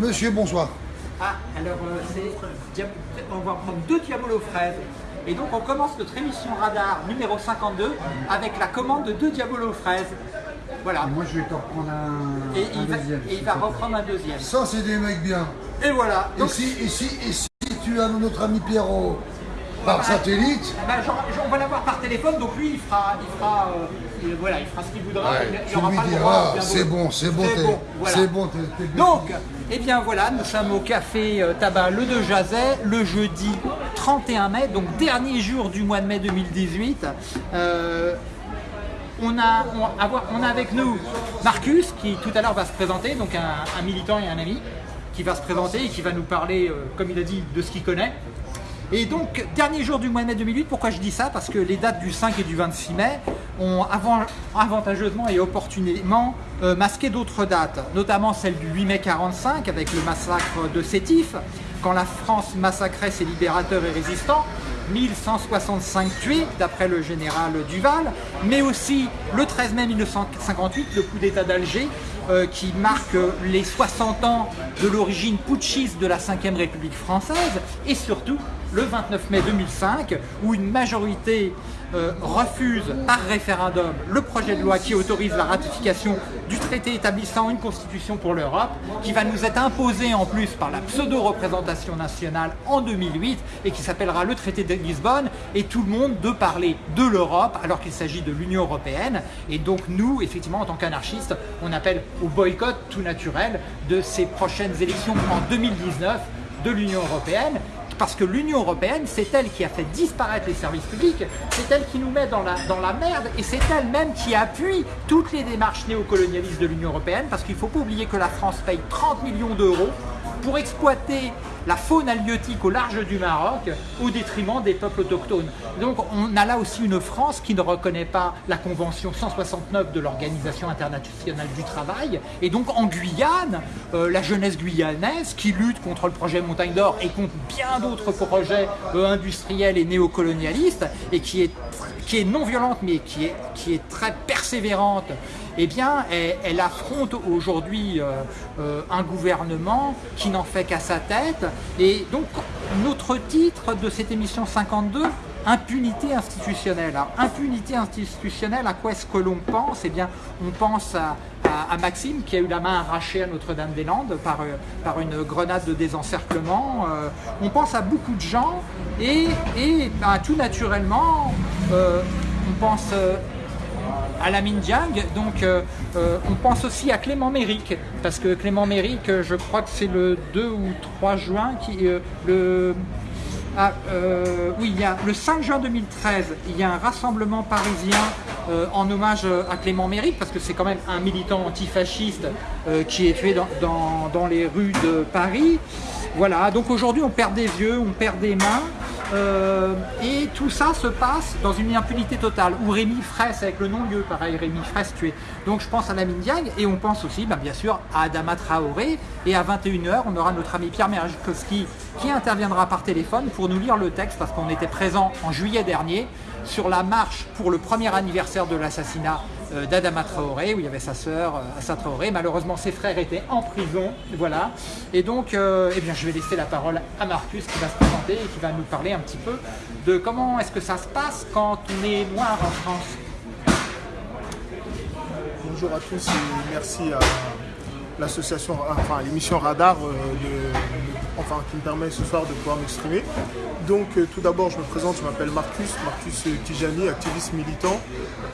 Monsieur, bonsoir. Ah, alors euh, c'est, on va prendre deux diabolos fraises. Et donc on commence notre émission radar numéro 52 avec la commande de deux diabolos fraises. Voilà. Moi, je vais t'en reprendre un, Et, un il va, deuxième. et il va reprendre un deuxième. Ça, c'est des mecs bien. Et voilà. Et si, et, si, et si tu as notre ami Pierrot par satellite, bah, genre- genre, on va l'avoir par téléphone, donc lui il fera, il fera, euh, il- voilà, il fera ce qu'il voudra. ouais, il, il aura pas le droit, c'est bon, c'est bon, C'est bon, voilà. Donc, eh bien voilà, nous sommes au café euh, tabac Le De Jazet, le jeudi 31 mai, donc dernier jour du mois de mai 2018. Euh, on a, on, avoir- on a avec nous Marcus qui tout à l'heure va se présenter, donc un, un militant et un ami qui va se présenter et qui va nous parler, euh, comme il a dit, de ce qu'il connaît. Et donc, dernier jour du mois de mai 2008, pourquoi je dis ça? Parce que les dates du 5 et du 26 mai ont avant- avantageusement et opportunément euh, masqué d'autres dates, notamment celle du 8 mai 45 avec le massacre de Sétif, quand la France massacrait ses libérateurs et résistants, 1165 tués d'après le général Duval, mais aussi le 13 mai 1958, le coup d'État d'Alger, euh, qui marque les 60 ans de l'origine putschiste de la 5ème République française, et surtout le 29 mai 2005, où une majorité euh, refuse par référendum le projet de loi qui autorise la ratification du traité établissant une constitution pour l'Europe, qui va nous être imposé en plus par la pseudo-représentation nationale en 2008 et qui s'appellera le traité de Lisbonne, et tout le monde de parler de l'Europe alors qu'il s'agit de l'Union Européenne. Et donc nous, effectivement, en tant qu'anarchistes, on appelle au boycott tout naturel de ces prochaines élections en 2019 de l'Union Européenne parce que l'Union Européenne, c'est elle qui a fait disparaître les services publics, c'est elle qui nous met dans la, merde, et c'est elle-même qui appuie toutes les démarches néocolonialistes de l'Union Européenne, parce qu'il ne faut pas oublier que la France paye 30 millions d'euros pour exploiter la faune halieutique au large du Maroc au détriment des peuples autochtones. Donc on a là aussi une France qui ne reconnaît pas la Convention 169 de l'Organisation internationale du travail. Et donc en Guyane, euh, la jeunesse guyanaise qui lutte contre le projet Montagne d'Or et contre bien d'autres projets euh, industriels et néocolonialistes et qui est, non violente mais qui est très persévérante eh bien, elle, affronte aujourd'hui euh, euh, un gouvernement qui n'en fait qu'à sa tête. Et donc, notre titre de cette émission 52, impunité institutionnelle. Alors, impunité institutionnelle, à quoi est-ce que l'on pense? Eh bien, on pense à, Maxime qui a eu la main arrachée à Notre-Dame-des-Landes par, euh, par une grenade de désencerclement. On pense à beaucoup de gens et, et ben, tout naturellement, on pense... à la Minjiang. Donc euh, euh, on pense aussi à Clément Méric, parce que Clément Méric, euh, je crois que c'est le 2 ou 3 juin, qui, le, ah, il y a, le 5 juin 2013, il y a un rassemblement parisien en hommage à Clément Méric, parce que c'est quand même un militant antifasciste qui est tué dans les rues de Paris. Voilà, donc aujourd'hui on perd des yeux, on perd des mains, euh, et tout ça se passe dans une impunité totale, où Rémi Fraisse, avec le non-lieu, pareil, Rémi Fraisse tué. Donc je pense à la Mindiagne, et on pense aussi, bah, bien sûr, à Adama Traoré, et à 21h, on aura notre ami Pierre Merjkowski qui interviendra par téléphone pour nous lire le texte, parce qu'on était présent en juillet dernier sur la marche pour le premier anniversaire de l'assassinat d'Adama Traoré, où il y avait sa sœur, euh, Assa Traoré. Malheureusement, ses frères étaient en prison, voilà. Et donc, euh, eh bien, je vais laisser la parole à Marcus qui va se présenter et qui va nous parler un petit peu de comment est-ce que ça se passe quand on est noir en France. Bonjour à tous et merci à l'association, enfin l'émission Radar euh, enfin, qui me permet ce soir de pouvoir m'exprimer. Donc euh, tout d'abord je me présente, je m'appelle Marcus, Marcus Tijani, activiste militant.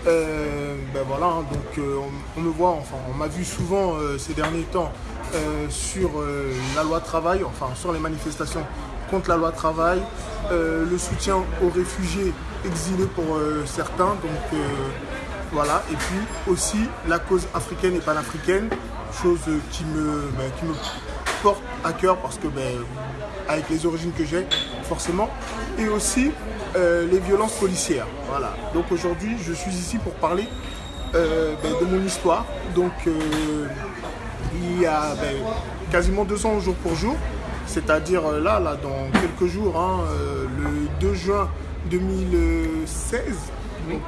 Euh, ben voilà, hein, donc euh, on, me voit, enfin on m'a vu souvent euh, ces derniers temps euh, sur euh, la loi travail, enfin sur les manifestations contre la loi travail, euh, le soutien aux réfugiés exilés pour euh, certains, donc euh, voilà, et puis aussi la cause africaine et panafricaine, chose qui me, ben, qui me porte à cœur parce que ben, avec les origines que j'ai, forcément, et aussi euh, les violences policières. Voilà. Donc aujourd'hui, je suis ici pour parler euh, ben, de mon histoire. Donc euh, il y a quasiment deux ans jour pour jour, c'est-à-dire là, là, dans quelques jours, hein, le 2 juin 2016, donc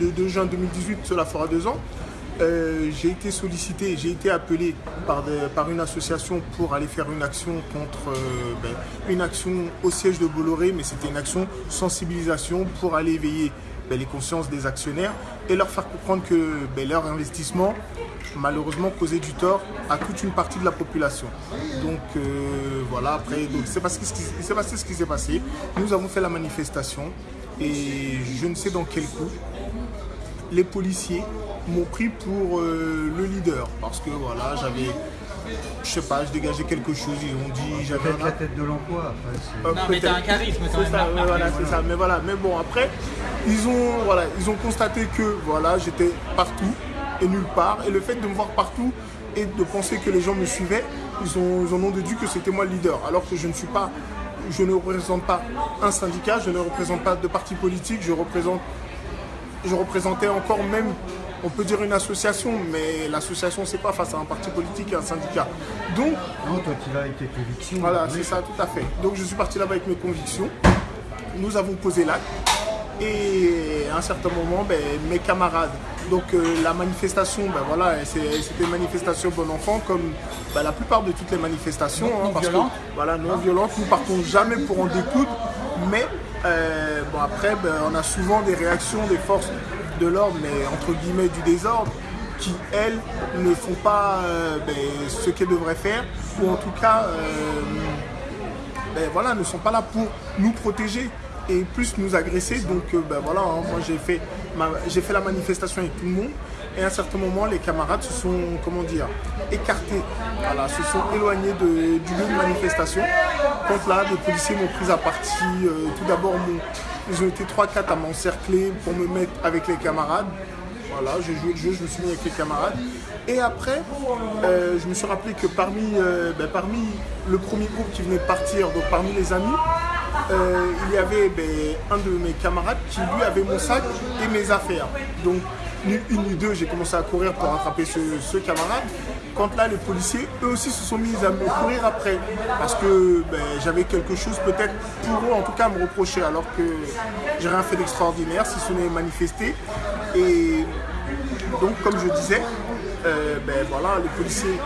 le 2 juin 2018, cela fera deux ans. Euh, j'ai été sollicité, j'ai été appelé par, une association pour aller faire une action contre euh, ben, une action au siège de Bolloré, mais c'était une action sensibilisation pour aller éveiller ben, les consciences des actionnaires et leur faire comprendre que ben, leur investissement malheureusement causait du tort à toute une partie de la population. Donc euh, voilà, après, c'est passé ce qui s'est passé. Nous avons fait la manifestation et je ne sais dans quel coup les policiers m'ont pris pour euh, le leader parce que voilà, j'avais je sais pas, je dégageais quelque chose, ils ont dit, j'avais la tête de l'emploi. non, mais t'as un charisme quand même. Ça, voilà, c'est ça. Mais voilà, mais bon, après, ils ont, voilà, ils ont constaté que voilà, j'étais partout et nulle part. Et le fait de me voir partout et de penser que les gens me suivaient, ils, ont, ils en ont déduit que c'était moi le leader. Alors que je ne suis pas, je ne représente pas un syndicat, je ne représente pas de parti politique, je représente, je représentais encore même on peut dire une association, mais l'association, c'est pas face à un parti politique et un syndicat. Donc. Non, toi, tu vas avec tes convictions. Voilà, c'est ça, tout à fait. Donc, je suis parti là-bas avec mes convictions. Nous avons posé l'acte. Et à un certain moment, ben, mes camarades. Donc, euh, la manifestation, ben, voilà, c'était une manifestation bon enfant, comme ben, la plupart de toutes les manifestations. Non, hein, violente. voilà, non violente. Nous partons jamais pour en découdre. Mais euh, bon, après, on a souvent des réactions des forces de l'ordre, mais entre guillemets du désordre, qui, elles, ne font pas euh, ben, ce qu'elles devraient faire, ou en tout cas, euh, ben, voilà, ne sont pas là pour nous protéger et plus nous agresser. Donc ben, voilà, hein, moi j'ai fait, j'ai fait la manifestation avec tout le monde. Et à un certain moment, les camarades se sont, comment dire, écartés, voilà, se sont éloignés de, du lieu de manifestation. Quand là, les policiers m'ont pris à partie. tout d'abord, ils ont été 3-4 à m'encercler pour me mettre avec les camarades. Voilà, j'ai joué le jeu, je me suis mis avec les camarades. Et après, euh, je me suis rappelé que parmi, euh, ben, parmi le premier groupe qui venait de partir, donc parmi les amis, euh, il y avait ben, un de mes camarades qui lui avait mon sac et mes affaires. Donc ni une ni deux, j'ai commencé à courir pour rattraper ce, camarade. Quand là, les policiers, eux aussi, se sont mis à me courir après. Parce que ben, j'avais quelque chose, peut-être pour eux, en tout cas, à me reprocher. Alors que j'ai rien fait d'extraordinaire, si ce n'est manifester. Et donc, comme je disais, euh, ben, voilà, les policiers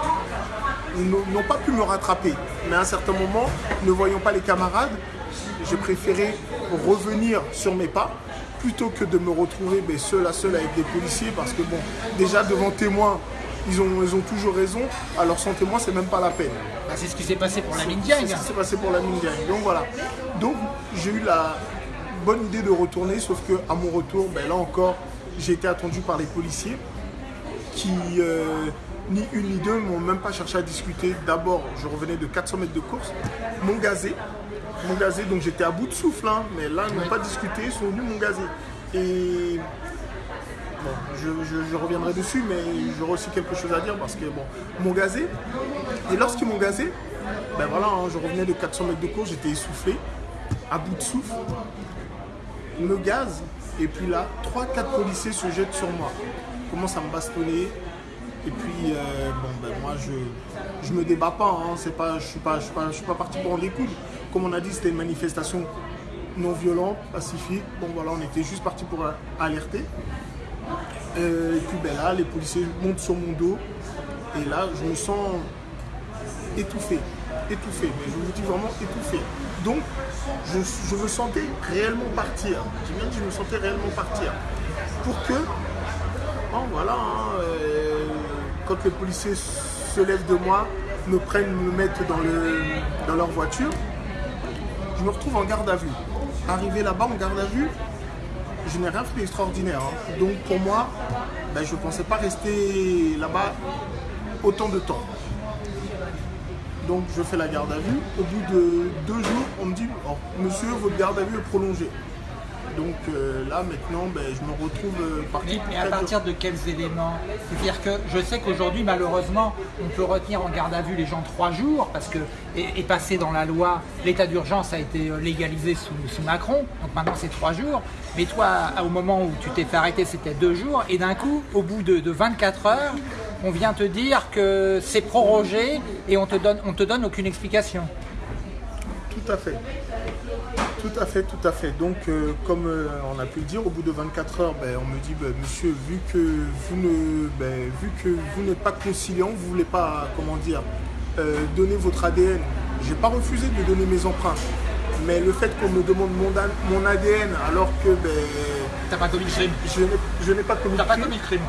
n'ont pas pu me rattraper. Mais à un certain moment, ne voyant pas les camarades, j'ai préféré revenir sur mes pas plutôt que de me retrouver seul à seul avec des policiers parce que bon, déjà devant témoins, ils ont, ils ont toujours raison, alors sans témoin, c'est même pas la peine. Bah, c'est ce qui s'est passé pour la mine C'est ce qui s'est passé pour la mine Donc voilà. Donc j'ai eu la bonne idée de retourner, sauf que à mon retour, ben, là encore, j'ai été attendu par les policiers qui, euh, ni une ni deux, m'ont même pas cherché à discuter. D'abord, je revenais de 400 mètres de course, m'ont gazé, mon gazé, donc j'étais à bout de souffle, hein, mais là, ils n'ont pas discuté, ils sont venus mon gazé. Et bon, je, reviendrai dessus, mais j'aurai aussi quelque chose à dire parce que bon, mon gazé, et lorsqu'ils m'ont gazé, ben voilà, hein, je revenais de 400 mètres de course, j'étais essoufflé, à bout de souffle, me gaz, et puis là, 3-4 policiers se jettent sur moi, commencent à me bastonner, et puis, euh, bon, ben, moi, je ne me débat pas. Hein. pas, je ne suis, suis, pas, parti pour en découdre. Comme on a dit, c'était une manifestation non violente, pacifique. Bon, voilà, on était juste parti pour alerter. Euh, et puis, ben, là, les policiers montent sur mon dos. Et là, je me sens étouffé. Étouffé. Mais je vous dis vraiment étouffé. Donc, je, me sentais réellement partir. J'ai bien dit, je me sentais réellement partir. Pour que, bon, voilà, hein, euh, quand les policiers se lèvent de moi, me prennent, me mettent dans, le, dans leur voiture, je me retrouve en garde à vue. Arrivé là-bas en garde à vue, je n'ai rien fait d'extraordinaire. Hein. Donc pour moi, ben, je ne pensais pas rester là-bas autant de temps. Donc je fais la garde à vue. Au bout de deux jours, on me dit, oh, monsieur, votre garde à vue est prolongée. Donc euh, là maintenant, ben, je me retrouve euh, parti. Mais, à partir de quels éléments C'est-à-dire que je sais qu'aujourd'hui, malheureusement, on peut retenir en garde à vue les gens trois jours parce que est, passé dans la loi, l'état d'urgence a été euh, légalisé sous, Macron, donc maintenant c'est trois jours. Mais toi, au moment où tu t'es fait arrêter, c'était deux jours, et d'un coup, au bout de, 24 heures, on vient te dire que c'est prorogé et on te donne, on te donne aucune explication. Tout à fait. Tout à fait, tout à fait. Donc, euh, comme euh, on a pu le dire, au bout de 24 heures, ben, on me dit, ben, monsieur, vu que vous ne, ben, vu que vous n'êtes pas conciliant, vous voulez pas, comment dire, euh, donner votre ADN. J'ai pas refusé de donner mes empreintes, mais le fait qu'on me demande mon, ADN alors que ben, T'as pas commis le crime. je n'ai- pas commis T'as de pas crime, commis le crime.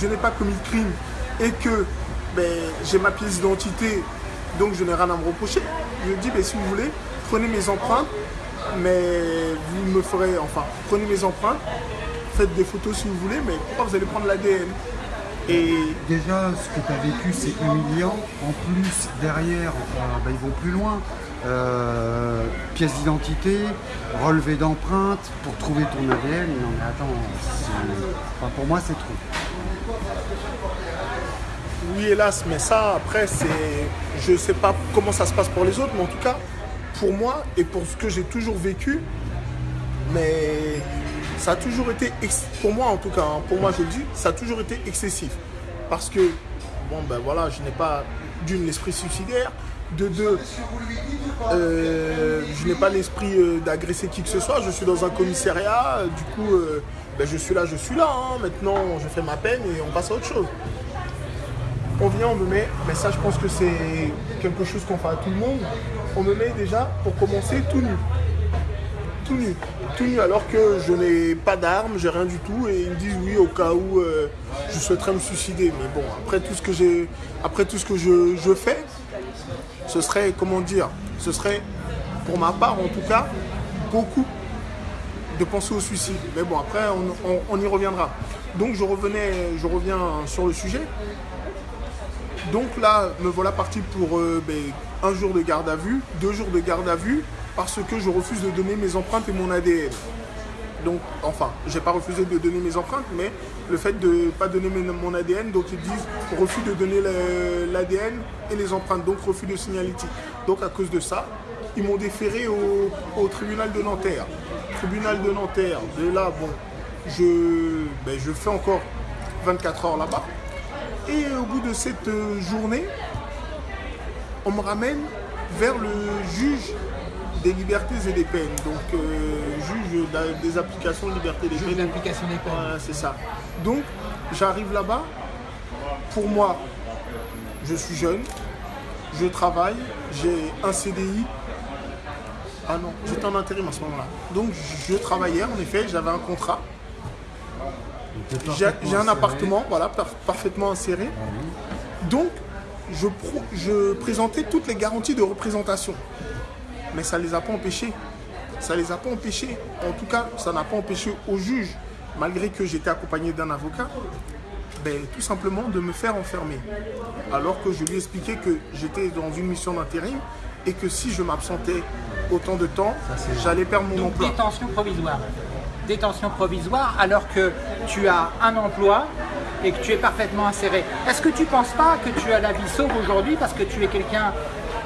je n'ai pas commis de crime et que j'ai ma pièce d'identité, donc je n'ai rien à me reprocher. Je dis, ben, si vous voulez, prenez mes empreintes, mais vous me ferez, enfin, prenez mes empreintes, faites des photos si vous voulez, mais pourquoi vous allez prendre l'ADN Et Déjà, ce que tu as vécu, c'est humiliant. En plus, derrière, euh, bah, ils vont plus loin. Euh, pièce d'identité, relevé d'empreinte pour trouver ton ADN. Non mais attends, enfin, pour moi c'est trop. oui, hélas, mais ça, après, c'est. Je ne sais pas comment ça se passe pour les autres, mais en tout cas, pour moi et pour ce que j'ai toujours vécu, mais ça a toujours été, pour moi en tout cas, hein, pour moi je le dis, ça a toujours été excessif. Parce que, bon ben voilà, je n'ai pas d'une l'esprit suicidaire, de deux, euh, je n'ai pas l'esprit euh, d'agresser qui que ce soit, je suis dans un commissariat, du coup, euh, ben, je suis là, je suis là, hein. maintenant je fais ma peine et on passe à autre chose. On vient, on me met, mais ça je pense que c'est quelque chose qu'on fait à tout le monde, on me met déjà, pour commencer, tout nu tout nu. Tout nu alors que je n'ai pas d'armes, j'ai rien du tout et ils me disent oui au cas où euh, je souhaiterais me suicider. Mais bon, après tout ce que je, fais, ce serait comment dire, ce serait pour ma part en tout cas beaucoup de penser au suicide. Mais bon après on, on- on y reviendra. Donc je revenais, je reviens sur le sujet. Donc là, me voilà parti pour euh, ben, un jour de garde à vue, deux jours de garde à vue, parce que je refuse de donner mes empreintes et mon ADN. Donc, enfin, j'ai pas refusé de donner mes empreintes, mais le fait de pas donner mon ADN, donc ils disent refus de donner l'ADN et les empreintes, donc refus de signalétique. Donc à cause de ça, ils m'ont déféré au, au tribunal de Nanterre. Tribunal de Nanterre, de là, bon, je, ben, je fais encore 24 heures là-bas. Et au bout de cette euh, journée, on me ramène vers le juge des libertés et des peines. Donc, euh, juge des applications de liberté des Juge peines. d'application des peines. Voilà, c'est ça. Donc, j'arrive là-bas. Pour moi, je suis jeune, je travaille, j'ai un CDI. Ah non, j'étais en intérim à ce moment-là. Donc, je travaillais, en effet, j'avais un contrat. J'ai un appartement, voilà, par- parfaitement inséré. Donc, je, pro- je présentais toutes les garanties de représentation. Mais ça ne les a pas empêchés. Ça ne les a pas empêchés. En tout cas, ça n'a pas empêché au juge, malgré que j'étais accompagné d'un avocat, ben, tout simplement de me faire enfermer. Alors que je lui expliquais que j'étais dans une mission d'intérim et que si je m'absentais autant de temps, j'allais perdre mon Donc emploi. détention provisoire. Détention provisoire alors que tu as un emploi et que tu es parfaitement inséré. Est-ce que tu ne penses pas que tu as la vie sauve aujourd'hui parce que tu es quelqu'un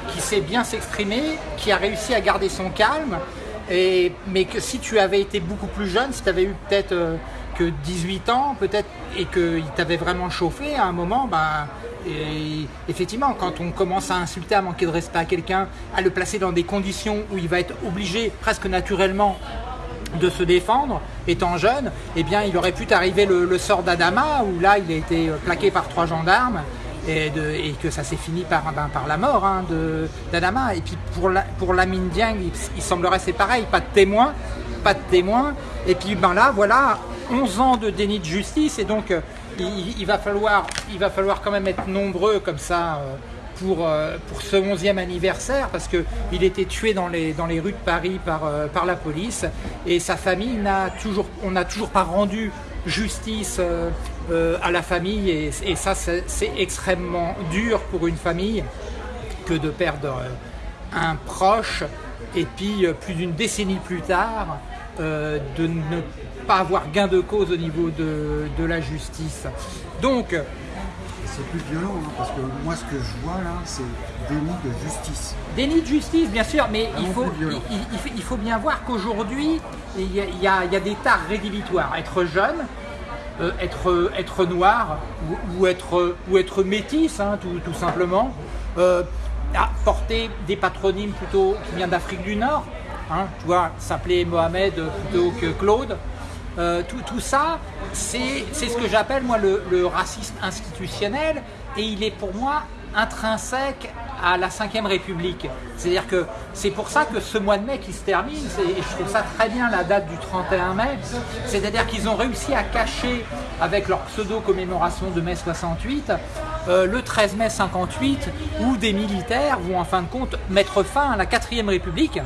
qui sait bien s'exprimer, qui a réussi à garder son calme, et, mais que si tu avais été beaucoup plus jeune, si tu avais eu peut-être euh, que 18 ans, peut-être, et qu'il t'avait vraiment chauffé à un moment, ben, et effectivement, quand on commence à insulter, à manquer de respect à quelqu'un, à le placer dans des conditions où il va être obligé presque naturellement de se défendre, étant jeune, eh bien, il aurait pu t'arriver le, sort d'Adama, où là, il a été euh, plaqué par trois gendarmes, et, que ça s'est fini par, ben, la mort hein, d'Adama. Et puis pour, la, pour Lamine Dieng, il, il semblerait c'est pareil, pas de témoin, pas de témoin. Et puis ben là, voilà, 11 ans de déni de justice, et donc euh, il, il va falloir, il va falloir quand même être nombreux comme ça. euh, pour, euh, pour ce 11e anniversaire parce qu'il était tué dans les, dans les rues de Paris par, euh, par la police. Et sa famille n'a toujours, on n'a toujours pas rendu justice euh, à la famille. Et, ça c'est extrêmement dur pour une famille que de perdre un proche. Et puis plus d'une décennie plus tard de ne pas avoir gain de cause au niveau de, de la justice. Donc C'est plus violent, hein, parce que moi ce que je vois là, c'est déni de justice. Déni de justice, bien sûr, mais il faut, il, il- il bien voir qu'aujourd'hui, il y, a, il y a- il y a des tares rédhibitoires. Être jeune, euh, être, être noir ou, ou être, ou être métis, hein, tout, tout simplement, euh, porter des patronymes plutôt qui viennent d'Afrique du Nord, hein, tu vois, s'appeler Mohamed plutôt que Claude. Euh, tout, ça, c'est c'est ce que j'appelle moi le, racisme institutionnel et il est pour moi intrinsèque à la Ve République. C'est-à-dire que c'est pour ça que ce mois de mai qui se termine, c'est- et je trouve ça très bien la date du 31 mai, c'est-à-dire qu'ils ont réussi à cacher avec leur pseudo-commémoration de mai 68 euh, le 13 mai 58 où des militaires vont en fin de compte mettre fin à la 4ème République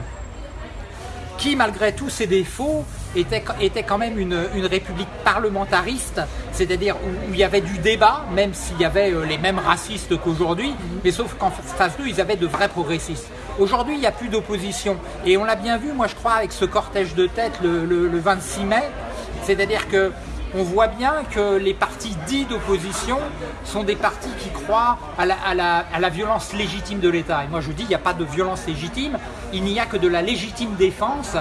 qui, malgré tous ses défauts, était, était quand même une, une république parlementariste, c'est-à-dire où, il y avait du débat, même s'il y avait euh, les mêmes racistes qu'aujourd'hui, mais sauf qu'en face d'eux, ils avaient de vrais progressistes. Aujourd'hui, il n'y a plus d'opposition. Et on l'a bien vu, moi je crois, avec ce cortège de tête le, le- le 26 mai, c'est-à-dire que on voit bien que les partis dits d'opposition sont des partis qui croient à la, violence légitime de l'État. Et moi je dis, il n'y a pas de violence légitime, il n'y a que de la légitime défense.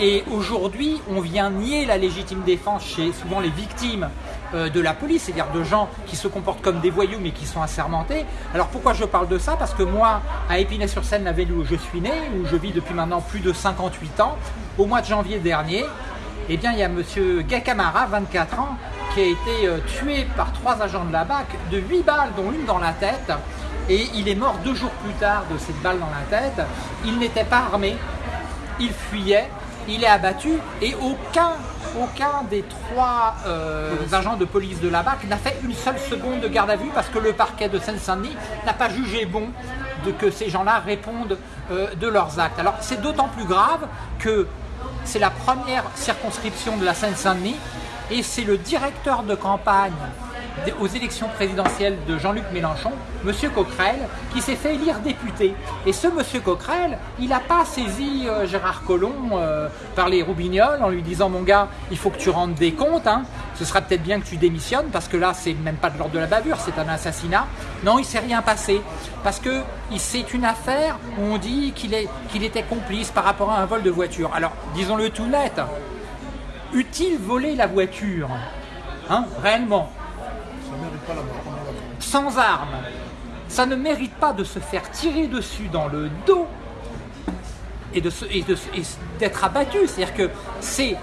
Et aujourd'hui, on vient nier la légitime défense chez souvent les victimes euh, de la police, c'est-à-dire de gens qui se comportent comme des voyous mais qui sont assermentés. Alors pourquoi je parle de ça? Parce que moi, à Épinay-sur-Seine, la ville où je suis né, où je vis depuis maintenant plus de 58 ans, au mois de janvier dernier, eh bien, il y a monsieur Gay Camara, 24 ans, qui a été euh, tué par trois agents de la BAC de 8 balles, dont une dans la tête. Et il est mort deux jours plus tard de cette balle dans la tête. Il n'était pas armé, il fuyait, il est abattu et aucun, aucun des trois euh, agents de police de la BAC n'a fait une seule seconde de garde à vue parce que le parquet de Seine-Saint-Denis n'a pas jugé bon de que ces gens-là répondent euh, de leurs actes. Alors c'est d'autant plus grave que c'est la première circonscription de la Seine-Saint-Denis et c'est le directeur de campagne aux élections présidentielles de Jean-Luc Mélenchon, Monsieur Coquerel, qui s'est fait élire député. Et ce Monsieur Coquerel, il n'a pas saisi euh, Gérard Collomb euh, par les roubignoles en lui disant mon gars, il faut que tu rendes des comptes, hein. ce sera peut-être bien que tu démissionnes parce que là c'est même pas de l'ordre de la bavure, c'est un assassinat. Non, il s'est rien passé parce que c'est une affaire où on dit qu'il était complice par rapport à un vol de voiture. Alors disons-le tout net, eut-il volé la voiture Hein, réellement Ça mérite pas la mort. on est d'accord. Sans armes, ça ne mérite pas de se faire tirer dessus dans le dos et se- et d'être abattu. C'est-à-dire que c'est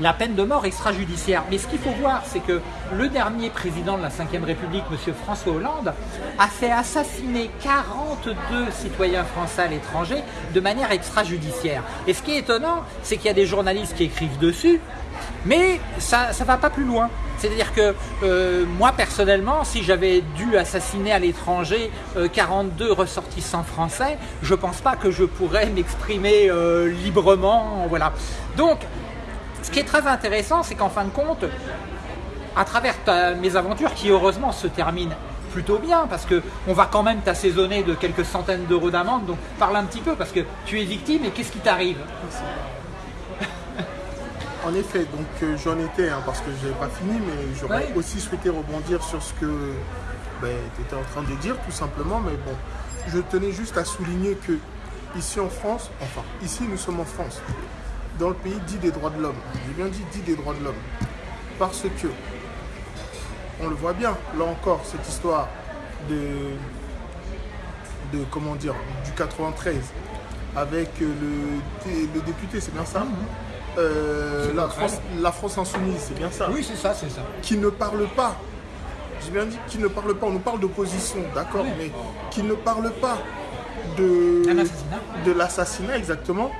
la peine de mort extrajudiciaire. Mais ce qu'il faut voir, c'est que le dernier président de la Ve République, M. François Hollande, a fait assassiner 42 citoyens français à l'étranger de manière extrajudiciaire. Et ce qui est étonnant, c'est qu'il y a des journalistes qui écrivent dessus, mais ça ne va pas plus loin. C'est-à-dire que euh, moi personnellement, si j'avais dû assassiner à l'étranger euh, 42 ressortissants français, je pense pas que je pourrais m'exprimer euh, librement. Voilà. Donc, ce qui est très intéressant, c'est qu'en fin de compte, à travers mes aventures qui heureusement se terminent plutôt bien parce que on va quand même t'assaisonner de quelques centaines d'euros d'amende donc parle un petit peu parce que tu es victime et qu'est-ce qui t'arrive? En effet, donc euh, j'en étais, hein, parce que je n'avais pas fini, mais j'aurais Ouais. aussi souhaité rebondir sur ce que tu étais en train de dire, tout simplement. Mais bon, je tenais juste à souligner que ici en France, enfin, ici nous sommes en France, dans le pays dit des droits de l'homme. J'ai bien dit dit des droits de l'homme. Parce que, on le voit bien, là encore, cette histoire de, de comment dire, du 93, avec euh, le, le député, c'est bien ça? Euh, la. France, la France insoumise, c'est bien ça Oui, c'est ça, c'est ça. Qui ne parle pas. J'ai bien dit qui ne parle pas. On nous parle d'opposition, d'accord, Oui. mais qui ne parle pas de, Un assassinat. de l'assassinat exactement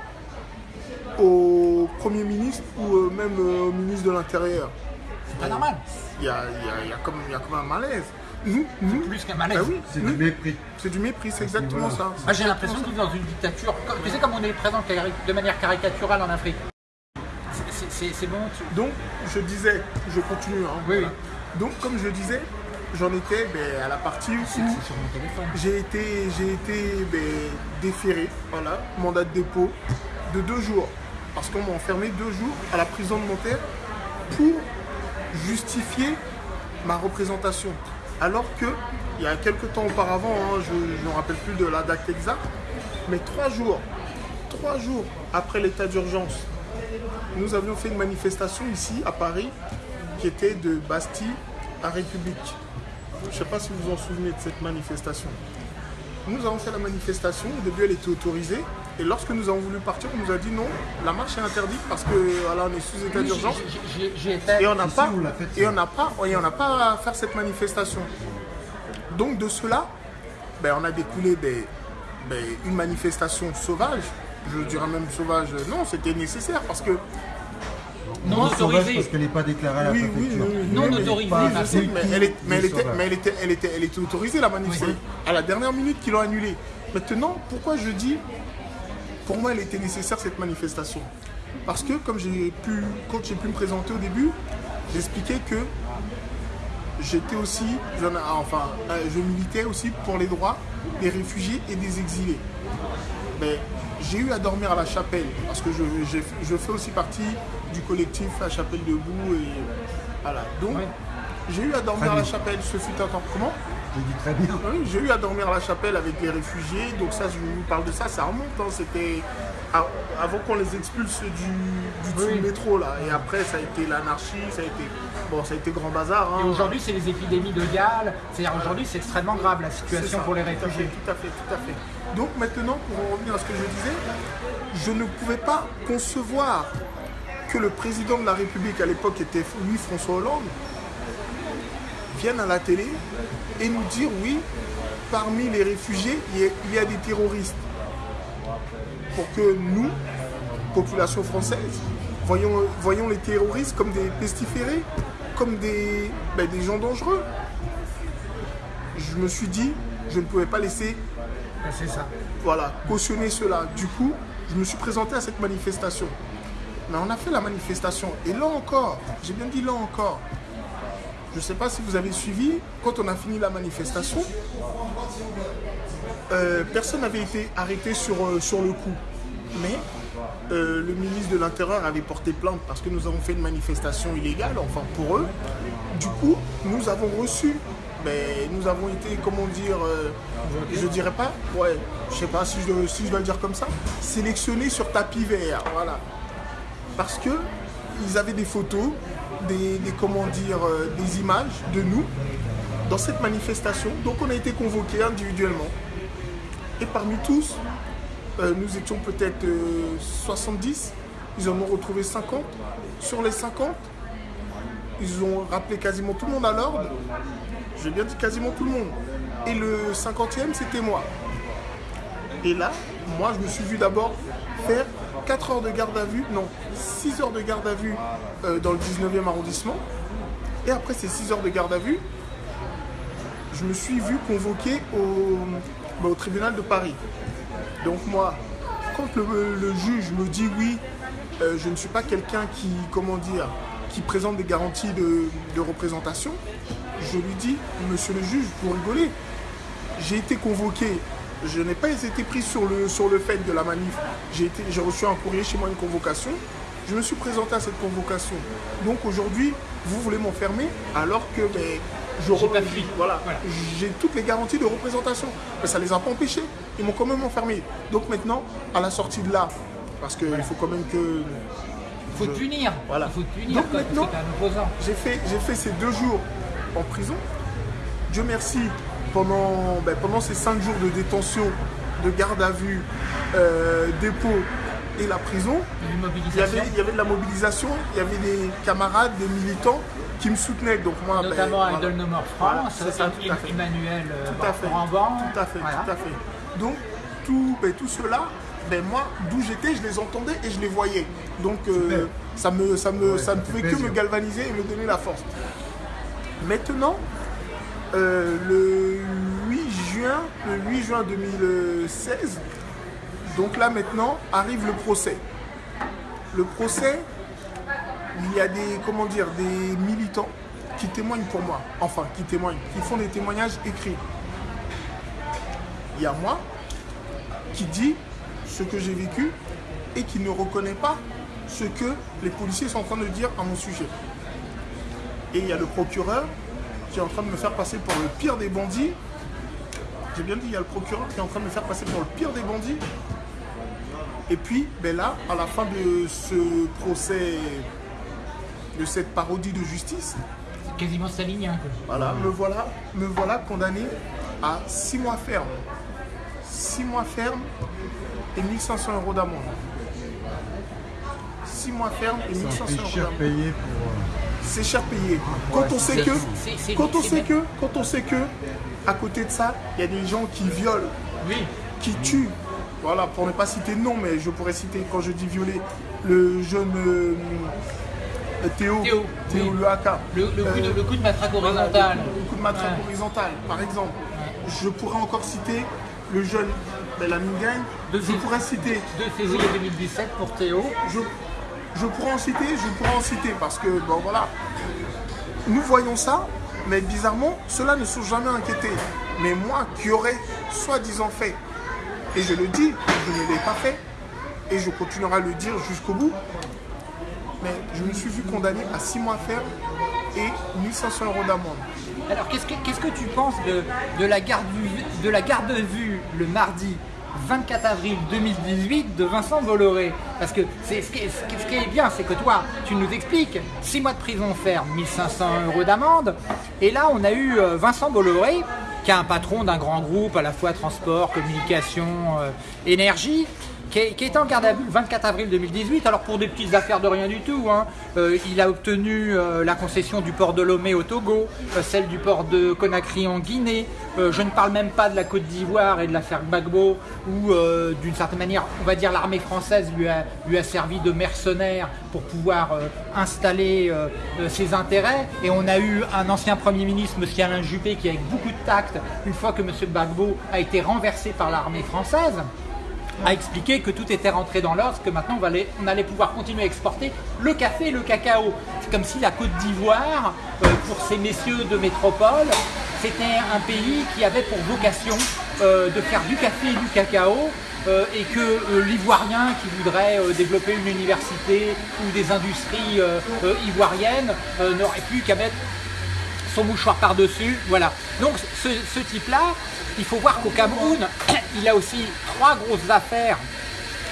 au Premier ministre ou euh, même euh, au ministre de l'Intérieur. C'est pas normal. Il y a, il y a- il y a comme, il y a comme un malaise. Nous, nous, Plus qu'un malaise. bah oui, C'est du mépris. c'est du mépris, c'est exactement ça. Ah, j'ai l'impression de vivre dans une dictature. Tu sais comme on est présent de manière caricaturale en Afrique. C'est- bon. tu- Donc, je disais, je continue. hein, Oui, voilà. Donc, comme je disais, j'en étais ben, à la partie où j'ai été, j'ai été ben, déféré, voilà, mandat de dépôt de deux jours. Parce qu'on m'a enfermé deux jours à la prison de Nanterre pour justifier ma représentation. Alors que, il y a quelques temps auparavant, hein, je ne me rappelle plus de la date exacte, mais trois jours, trois jours après l'état d'urgence, nous avions fait une manifestation ici à Paris qui était de Bastille à République. Je ne sais pas si vous vous en souvenez de cette manifestation. Nous avons fait la manifestation, au début elle était autorisée, Et lorsque nous avons voulu partir, on nous a dit non, la marche est interdite parce que voilà, on est sous état Oui, d'urgence. Et on n'a pas, on et on n'a pas, et on n'a pas à faire cette manifestation. Donc de cela, ben, on a découlé des- ben, une manifestation sauvage. Je dirais même sauvage. Non, c'était nécessaire parce que Non Moi, sauvage autorisé. parce qu'elle n'est pas déclarée à la oui, oui, préfecture. oui, oui, Non oui, mais- elle, est- mais elle était, mais elle était, elle était, elle était autorisée la manif. À la dernière minute qu'ils l'ont annulée. Maintenant, pourquoi je dis, pour moi, elle était nécessaire cette manifestation? Parce que comme j'ai pu, quand j'ai pu me présenter au début, j'expliquais que j'étais aussi, enfin, euh, je militais aussi pour les droits des réfugiés et des exilés. Mais j'ai eu à dormir à la chapelle parce que je, je fais aussi partie du collectif La Chapelle Debout et voilà. Donc. J'ai eu à dormir à la chapelle. Ce fut un temps. Comment Je dis très bien. oui, j'ai eu à dormir à la chapelle avec les réfugiés, donc ça, je vous parle de ça, ça remonte, hein, c'était avant qu'on les expulse du, du dessous Oui. du métro, là, et après, ça a été l'anarchie, ça a été, bon, ça a été grand bazar. hein. Et aujourd'hui, c'est les épidémies de Galles. C'est-à-dire aujourd'hui, c'est extrêmement grave la situation ça, pour les tout à fait, réfugiés. Tout à fait, tout à fait. Donc maintenant, pour en revenir à ce que je disais, je ne pouvais pas concevoir que le président de la République, à l'époque était Louis François Hollande, vienne à la télé et nous dire oui, parmi les réfugiés, il y a, des terroristes. Pour que nous, population française, voyons, voyons les terroristes comme des pestiférés, comme des, ben, des gens dangereux. Je me suis dit, je ne pouvais pas laisser Ben, ça. voilà, cautionner cela. Du coup, je me suis présenté à cette manifestation. Mais on a fait la manifestation. Et là encore, j'ai bien dit là encore, je ne sais pas si vous avez suivi, quand on a fini la manifestation, euh, personne n'avait été arrêté sur, euh, sur le coup. Mais euh, le ministre de l'Intérieur avait porté plainte parce que nous avons fait une manifestation illégale, enfin pour eux. Du coup, nous avons reçu, ben, nous avons été, comment dire, je dirais pas, ouais, je sais pas si je, si je dois le dire comme ça, sélectionnés sur tapis vert, voilà. Parce que ils avaient des photos, des, comment dire, euh, des images de nous dans cette manifestation. Donc on a été convoqués individuellement. Et parmi tous, euh, nous étions peut-être euh, 70. Ils en ont retrouvé 50. Sur les 50, ils ont rappelé quasiment tout le monde à l'ordre. J'ai bien dit quasiment tout le monde. Et le 50e, c'était moi. Et là, moi, je me suis vu d'abord faire 4 heures de garde à vue, non, 6 heures de garde à vue euh, dans le 19e arrondissement. Et après ces 6 heures de garde à vue, je me suis vu convoqué au, bah, tribunal de Paris. Donc moi, quand le, le juge me dit oui, euh, je ne suis pas quelqu'un qui, comment dire, qui présente des garanties de, de représentation, je lui dis, monsieur le juge, vous rigolez, j'ai été convoqué, je n'ai pas été pris sur le, sur le fait de la manif, j'ai reçu un courrier chez moi, une convocation, je me suis présenté à cette convocation. Donc aujourd'hui, vous voulez m'enfermer alors que ben, je pas fui. Voilà, Voilà. j'ai toutes les garanties de représentation. Mais ça les a pas empêchés. Ils m'ont quand même enfermé. Donc maintenant, à la sortie de là, parce qu'il faut quand même que Il faut te punir. Voilà. Il faut punir Donc maintenant- j'ai fait, j'ai fait ces deux jours en prison. Dieu merci, pendant, ben, pendant ces cinq jours de détention, de garde à vue, euh, dépôt et la prison, il y, avait, il y avait de la mobilisation, il y avait des camarades, des militants qui me soutenaient. Donc moi, ben, Notamment voilà. Idle No More Voilà, France, ça, tout à fait. Emmanuel euh, Tout à fait. Ramban. Tout à fait, Voilà. tout à fait. Donc, tout, ben, tout cela, ben, moi, d'où j'étais, je les entendais et je les voyais. Donc, euh, ça, me, ça, me, Ouais, ça ne pouvait que me galvaniser et me donner la force. Maintenant, euh, le 8 juin, le 8 juin 2016, donc là maintenant, arrive le procès. Le procès, il y a des, comment dire, des militants qui témoignent pour moi. Enfin, qui témoignent, qui font des témoignages écrits. Il y a moi qui dit ce que j'ai vécu et qui ne reconnaît pas ce que les policiers sont en train de dire à mon sujet. Et il y a le procureur qui est en train de me faire passer pour le pire des bandits. J'ai bien dit, il y a le procureur qui est en train de me faire passer pour le pire des bandits. Et puis, ben là, à la fin de ce procès, de cette parodie de justice, C'est quasiment stalinien. quoi. voilà, me voilà, me voilà condamné à 6 mois ferme. 6 6 mois ferme et 1500 euros d'amende. 6 mois ferme et C'est 1500 un prix euros cher d'amende. Euh, C'est cher payé. Quand on sait que, quand on sait que, quand on sait que, à côté de ça, il y a des gens qui violent, qui tuent. Voilà, pour ne pas citer de nom, mais je pourrais citer, quand je dis violer, le jeune euh, Théo, Théo, oui. le Haka. Le, le coup de, Euh, le coup de matraque horizontale. le coup de matraque Ouais. horizontale, par exemple. Je pourrais encore citer le jeune Bellamine Gagne. Je pourrais citer 2 février 2017 pour Théo. je, je pourrais en citer, je pourrais en citer parce que, bon voilà, nous voyons ça, mais bizarrement, ceux-là ne sont jamais inquiétés. Mais moi qui aurais soi-disant fait, et je le dis, je ne l'ai pas fait, et je continuerai à le dire jusqu'au bout, mais je me suis vu condamné à 6 mois ferme et 1500 euros d'amende. Alors, qu'est-ce que, tu penses de, la garde, de la garde vue le mardi? 24 avril 2018 de Vincent Bolloré Parce que ce qui est bien, c'est que toi, tu nous expliques 6 mois de prison ferme, 1500 euros d'amende. Et là, on a eu euh, Vincent Bolloré, qui est un patron d'un grand groupe, à la fois transport, communication, euh, énergie, qui est, en garde à vue le 24 avril 2018. Alors pour des petites affaires de rien du tout, hein, euh, il a obtenu euh, la concession du port de Lomé au Togo, euh, celle du port de Conakry en Guinée. Je ne parle même pas de la Côte d'Ivoire et de l'affaire Gbagbo, où d'une certaine manière, on va dire l'armée française lui a, lui a servi de mercenaire pour pouvoir installer ses intérêts. Et on a eu un ancien Premier ministre, M. Alain Juppé, qui avec beaucoup de tact, une fois que M. Gbagbo a été renversé par l'armée française, a expliqué que tout était rentré dans l'ordre, que maintenant on, allait pouvoir continuer à exporter le café et le cacao. C'est comme si la Côte d'Ivoire, euh, pour ces messieurs de métropole, c'était un pays qui avait pour vocation euh, de faire du café et du cacao. euh, et que l'Ivoirien qui voudrait développer une université ou des industries ivoiriennes n'aurait plus qu'à mettre son mouchoir par-dessus. Voilà. Donc ce type-là, il faut voir qu'au Cameroun, il a aussi trois grosses affaires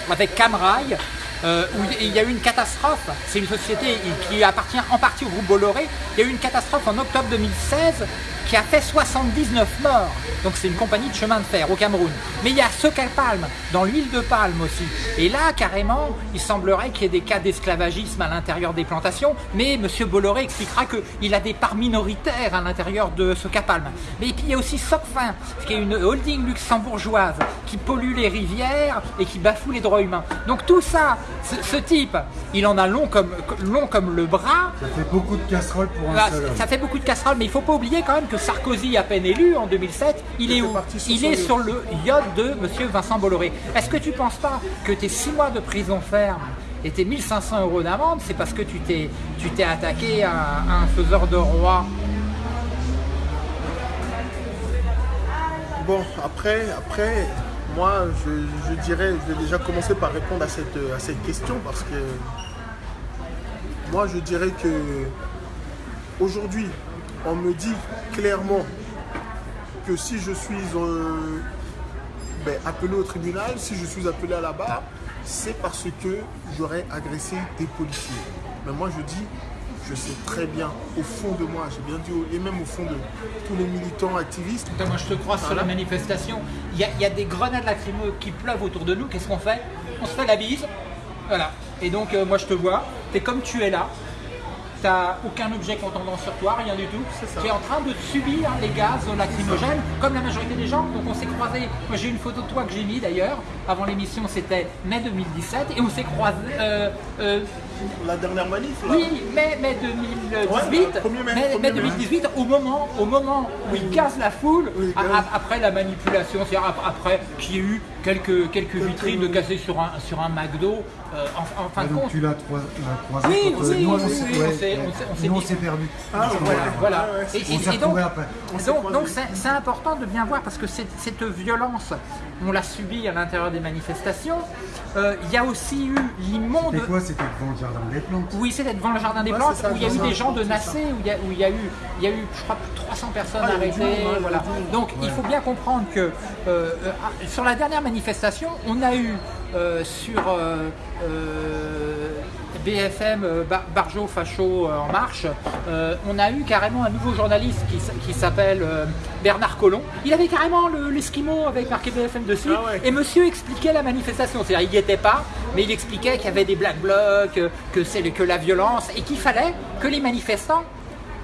avec Camrail. euh, où il y a eu une catastrophe, c'est une société qui appartient en partie au groupe Bolloré, il y a eu une catastrophe en octobre 2016 qui a fait 79 morts. Donc c'est une compagnie de chemin de fer au Cameroun. Mais il y a Soca Palme, dans l'huile de palme aussi. Et là, carrément, il semblerait qu'il y ait des cas d'esclavagisme à l'intérieur des plantations, mais M. Bolloré expliquera qu'il a des parts minoritaires à l'intérieur de Soca Palme. Mais puis il y a aussi Socfin, qui est une holding luxembourgeoise qui pollue les rivières et qui bafoue les droits humains. Donc tout ça, ce, ce type, il en a long comme, long comme le bras. Ça fait beaucoup de casseroles pour un Ah, seul homme. ça fait beaucoup de casseroles, mais il faut pas oublier quand même que Sarkozy, à peine élu en 2007, il est où Il est sur le yacht de Monsieur Vincent Bolloré. Est-ce que tu penses pas que tes 6 mois de prison ferme et tes 1500 euros d'amende, c'est parce que tu t'es tu t'es attaqué à, à un faiseur de roi? Bon, après, après, moi, je, je dirais, je vais déjà commencer par répondre à cette, à cette question parce que moi, je dirais que aujourd'hui, on me dit clairement que si je suis euh, ben, appelé au tribunal, si je suis appelé à la barre, c'est parce que j'aurais agressé des policiers. Mais moi, je dis, je sais très bien, au fond de moi, j'ai bien dit, et même au fond de tous les militants activistes, moi je te crois sur la manifestation. Il y, a- il y a des grenades lacrymeuses qui pleuvent autour de nous. Qu'est-ce qu'on fait? On se fait la bise. Voilà. Et donc euh, moi je te vois. T'es comme tu es là. T'as aucun objet contendant sur toi, rien du tout. Tu es en train de subir les gaz lacrymogènes, comme la majorité des gens. Donc on s'est croisés. Moi j'ai une photo de toi que j'ai mis d'ailleurs. Avant l'émission c'était mai 2017 et on s'est croisés. euh, euh, la dernière manif, là, oui, mai, mai 2018, Ouais, premier mai, mai, premier mai mai. 2018, au moment, au moment où il casse la foule, Oui, a- gaz. a- après la manipulation, c'est-à-dire ap- après qu'il y ait eu quelques, quelques vitrines de cassées sur un, sur un McDo, euh, en, en fin Ah, de donc compte. tu l'as croisé Oui, quand, oui, nous, on s'est- oui, ouais, ouais. Ah, Voilà, voilà. Ouais, Et, et- On et donc, après. On donc, c'est important de bien voir parce que cette, violence, on l'a subie à l'intérieur des manifestations. Euh, Il y a aussi eu l'immonde. C'était quoi? C'était devant le jardin des plantes. Oui, c'est devant le jardin des plantes ça, où il y a eu des gens de. Nassé, où il y a, eu, y a eu, je crois, plus de 300 personnes Ah, arrêtées. voilà. monde. Donc il faut bien comprendre que euh, sur la dernière manifestation, on a eu euh, sur euh, euh, BFM Bar- Barjo Facho en marche, euh, on a eu carrément un nouveau journaliste qui, s'appelle euh, Bernard Collomb. Il avait carrément le- l'esquimau avec marqué BFM dessus. Ah ouais. Et monsieur expliquait la manifestation. C'est-à-dire, il n'y était pas, mais il expliquait qu'il y avait des black blocs, que c'est que la violence, et qu'il fallait que les manifestants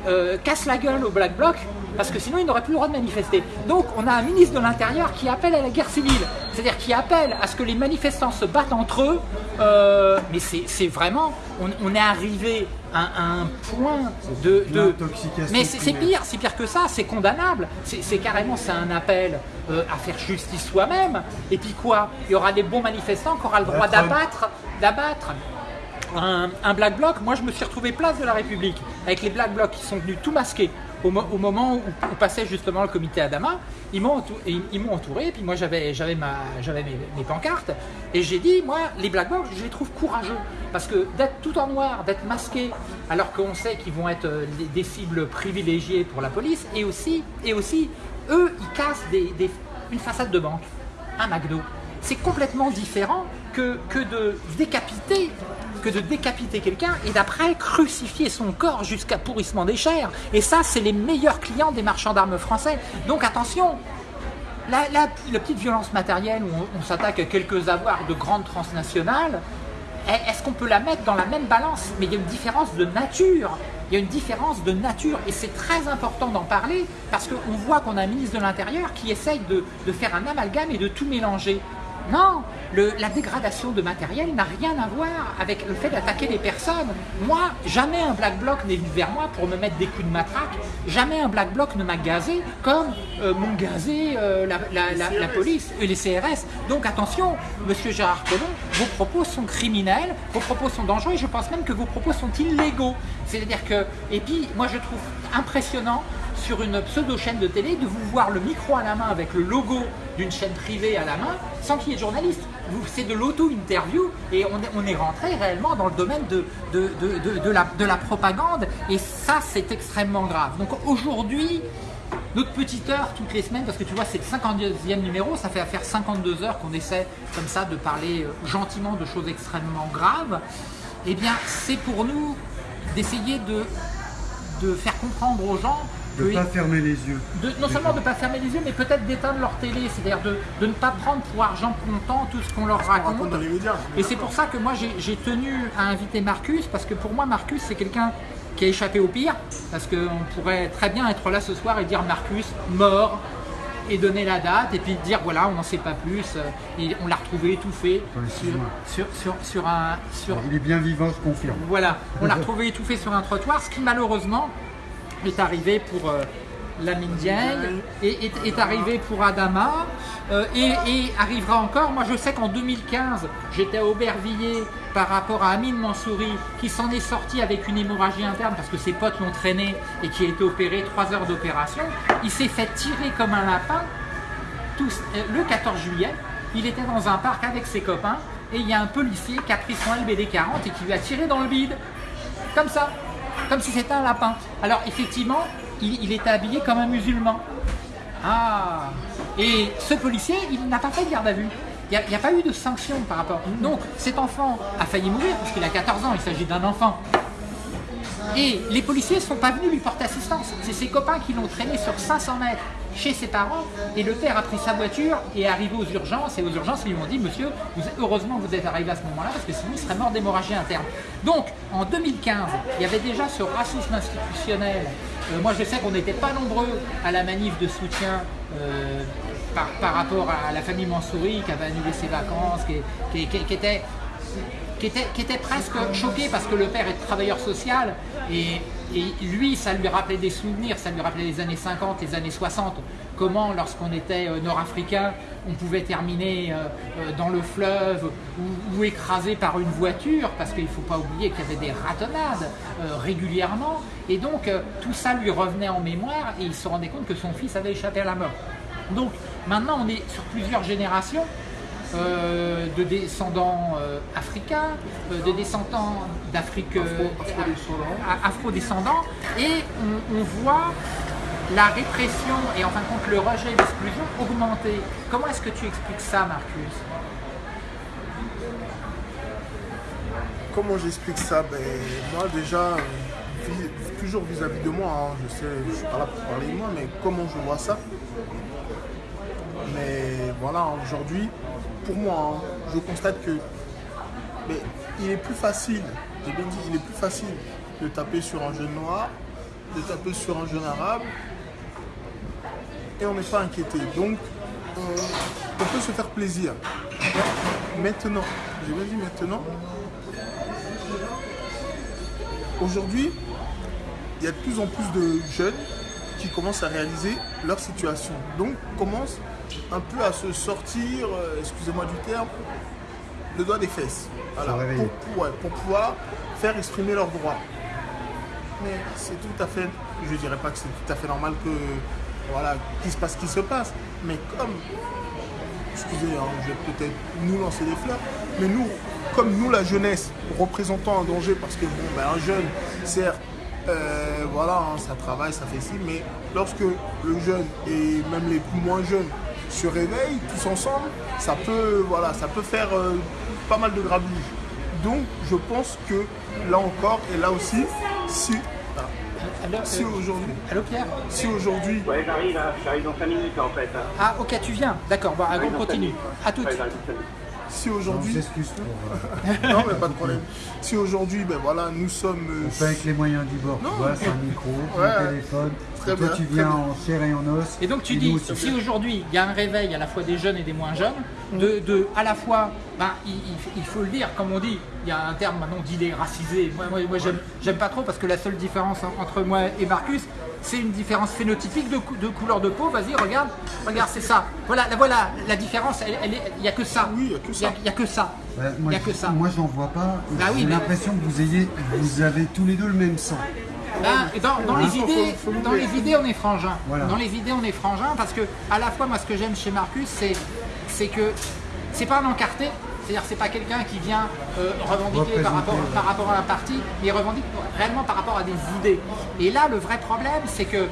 euh, cassent la gueule au black bloc, parce que sinon ils n'auraient plus le droit de manifester. Donc on a un ministre de l'Intérieur qui appelle à la guerre civile, c'est-à-dire qui appelle à ce que les manifestants se battent entre eux. Euh, mais c'est vraiment, on, on est arrivé à, à un point de... mais c'est pire, c'est pire que ça, c'est condamnable. C'est carrément, c'est un appel euh, à faire justice soi-même. Et puis quoi? Il y aura des bons manifestants qui auront le droit d'abattre, d'abattre un, un black bloc. Moi, je me suis retrouvé place de la République avec les black blocs qui sont venus tout masqués. Au, mo- au moment où, passait justement le comité Adama, ils m'ont entou- ils, ils m'ont entouré, et puis moi j'avais mes, mes pancartes et j'ai dit moi les black blocs je les trouve courageux parce que d'être tout en noir, d'être masqué alors qu'on sait qu'ils vont être euh, des, cibles privilégiées pour la police et aussi et aussi eux ils cassent une façade de banque, un McDo. C'est complètement différent que, que de décapiter que de décapiter quelqu'un et d'après crucifier son corps jusqu'à pourrissement des chairs. Et ça, c'est les meilleurs clients des marchands d'armes français. Donc attention, la, petite violence matérielle où on, s'attaque à quelques avoirs de grandes transnationales, est- est-ce qu'on peut la mettre dans la même balance? Mais il y a une différence de nature. Il y a une différence de nature et c'est très important d'en parler parce qu'on voit qu'on a un ministre de l'Intérieur qui essaye de faire un amalgame et de tout mélanger. Non, la dégradation de matériel n'a rien à voir avec le fait d'attaquer les personnes. Moi, jamais un black bloc n'est venu vers moi pour me mettre des coups de matraque. Jamais un black bloc ne m'a gazé comme euh, m'ont gazé euh, la- la police et les CRS. Donc attention, monsieur Gérard Collomb, vos propos sont criminels, vos propos sont dangereux et je pense même que vos propos sont illégaux. C'est-à-dire que, et puis moi je trouve impressionnant sur une pseudo-chaîne de télé de vous voir le micro à la main avec le logo d'une chaîne privée à la main sans qu'il y ait de journaliste. C'est de l'auto-interview et on est, rentré réellement dans le domaine de, de, de, de- la, de la propagande et ça c'est extrêmement grave. Donc aujourd'hui, notre petite heure toutes les semaines, parce que tu vois c'est le 52e numéro, ça fait à faire 52 heures qu'on essaie comme ça de parler euh, gentiment de choses extrêmement graves, eh bien c'est pour nous d'essayer de, de faire comprendre aux gens De ne pas fermer les yeux. de- non seulement de ne pas fermer les yeux, mais peut-être d'éteindre leur télé, c'est-à-dire de, de ne pas prendre pour argent comptant tout ce qu'on leur On raconte raconte. dans les médias. Et c'est pour ça que moi j'ai tenu à inviter Marcus, parce que pour moi Marcus c'est quelqu'un qui a échappé au pire, parce qu'on pourrait très bien être là ce soir et dire Marcus mort, et donner la date, et puis dire voilà on n'en sait pas plus, euh, et on l'a retrouvé étouffé Ouais, sur, sur, sur, sur un... Sur, Il est bien vivant, je confirme. voilà, on l'a retrouvé étouffé sur un trottoir, ce qui malheureusement est arrivé pour euh, la Dieng et est, est arrivé pour Adama euh, et, et arrivera encore. Moi je sais qu'en 2015, j'étais à Aubervilliers par rapport à Amine Mansouri qui s'en est sorti avec une hémorragie interne parce que ses potes l'ont traîné et qui a été opéré 3 heures d'opération. Il s'est fait tirer comme un lapin tous, euh, le 14 juillet, il était dans un parc avec ses copains et il y a un policier qui a pris son LBD 40 et qui lui a tiré dans le bide. Comme ça, comme si c'était un lapin. Alors effectivement, il, était habillé comme un musulman. Ah Et ce policier, il n'a pas fait de garde à vue. Il n'y a, a pas eu de sanction par rapport. Donc cet enfant a failli mourir parce qu'il a 14 ans, il s'agit d'un enfant. Et les policiers ne sont pas venus lui porter assistance. C'est ses copains qui l'ont traîné sur 500 mètres chez ses parents. Et le père a pris sa voiture et est arrivé aux urgences. Et aux urgences, ils lui ont dit Monsieur, heureusement vous êtes arrivé à ce moment-là parce que sinon il serait mort d'hémorragie interne. Donc en 2015, il y avait déjà ce racisme institutionnel. Euh, moi, je sais qu'on n'était pas nombreux à la manif de soutien. euh, par, rapport à la famille Mansouri qui avait annulé ses vacances, qui était qui était, presque choqué parce que le père est travailleur social et, lui, ça lui rappelait des souvenirs, ça lui rappelait les années 50, les années 60, comment lorsqu'on était euh, nord-africain, on pouvait terminer euh, euh, dans le fleuve ou, ou écrasé par une voiture parce qu'il ne faut pas oublier qu'il y avait des ratonnades régulièrement. Et donc tout ça lui revenait en mémoire et il se rendait compte que son fils avait échappé à la mort. Donc maintenant on est sur plusieurs générations euh, de descendants euh, africains, euh, de descendants d'Afrique Afro-descendants. et on, on voit la répression et en fin de compte le rejet et l'exclusion augmenter. Comment est-ce que tu expliques ça, Marcus? Comment j'explique ça? Ben, Moi déjà, toujours vis-à-vis de moi, hein, je sais, je suis pas là pour parler de moi, mais comment je vois ça? Mais voilà, aujourd'hui, pour moi, hein, je constate que il est plus facile, j'ai bien dit, il est plus facile de taper sur un jeune noir, de taper sur un jeune arabe, et on n'est pas inquiété. Donc, on, peut se faire plaisir. Maintenant, j'ai bien dit maintenant, aujourd'hui, il y a de plus en plus de jeunes qui commencent à réaliser leur situation. Donc, commencent un peu à se sortir, euh, excusez-moi du terme, le doigt des fesses. Voilà, pour, ouais, pour pouvoir faire exprimer leurs droits. Mais c'est tout à fait, je dirais pas que c'est tout à fait normal que, voilà, qu'il se passe ce qui se passe. Mais comme, excusez, hein, je vais peut-être nous lancer des fleurs, mais nous, comme nous, la jeunesse, représentons un danger, parce que bon, ben, un jeune, certes, euh, voilà, hein, ça travaille, ça fait ci, mais lorsque le jeune et même les plus moins jeunes se réveillent tous ensemble, ça peut, voilà, ça peut faire euh, pas mal de grabuge. Donc, je pense que là encore, et là aussi, si, ah, Alors, si euh, aujourd'hui, allô Pierre si aujourd'hui, Ouais, j'arrive, hein. j'arrive dans 5 minutes en fait. hein. Ah ok, tu viens. D'accord, bon, on continue. À toutes. Ouais, si aujourd'hui, euh, non mais pas de problème. Si aujourd'hui, ben voilà, nous sommes, euh, on fait avec les moyens du bord. Non, tu vois, c'est un micro, Ouais. un téléphone. Très et toi, bien, tu viens en chair et en os. Et donc tu dis, aussi. si aujourd'hui il y a un réveil à la fois des jeunes et des moins jeunes, de, de à la fois, ben, il, il- il faut le dire, comme on dit, il y a un terme maintenant dit les racisés. Moi, moi, moi, j'aime, j'aime pas trop parce que la seule différence en- entre moi et Marcus, c'est une différence phénotypique de, cou- de couleur de peau. Vas-y, regarde, regarde, c'est ça. Voilà, la, voilà, la différence, elle- elle est- il n'y a que ça. Oui, il y a que ça. Il y a que ça. Ouais, Il moi, n'y a que ça. moi, j'en vois pas. Bah oui, J'ai mais- l'impression que vous ayez, vous avez tous les deux le même sang. Dans, dans les idées, dans les idées, on est frangin. Voilà. Dans les idées, on est frangin parce que à la fois, moi, ce que j'aime chez Marcus, c'est, que c'est pas un encarté. C'est-à-dire, c'est pas quelqu'un qui vient euh, revendiquer par rapport, Représenter, par rapport à un parti, mais il revendique réellement par rapport à des idées. Et là, le vrai problème, c'est que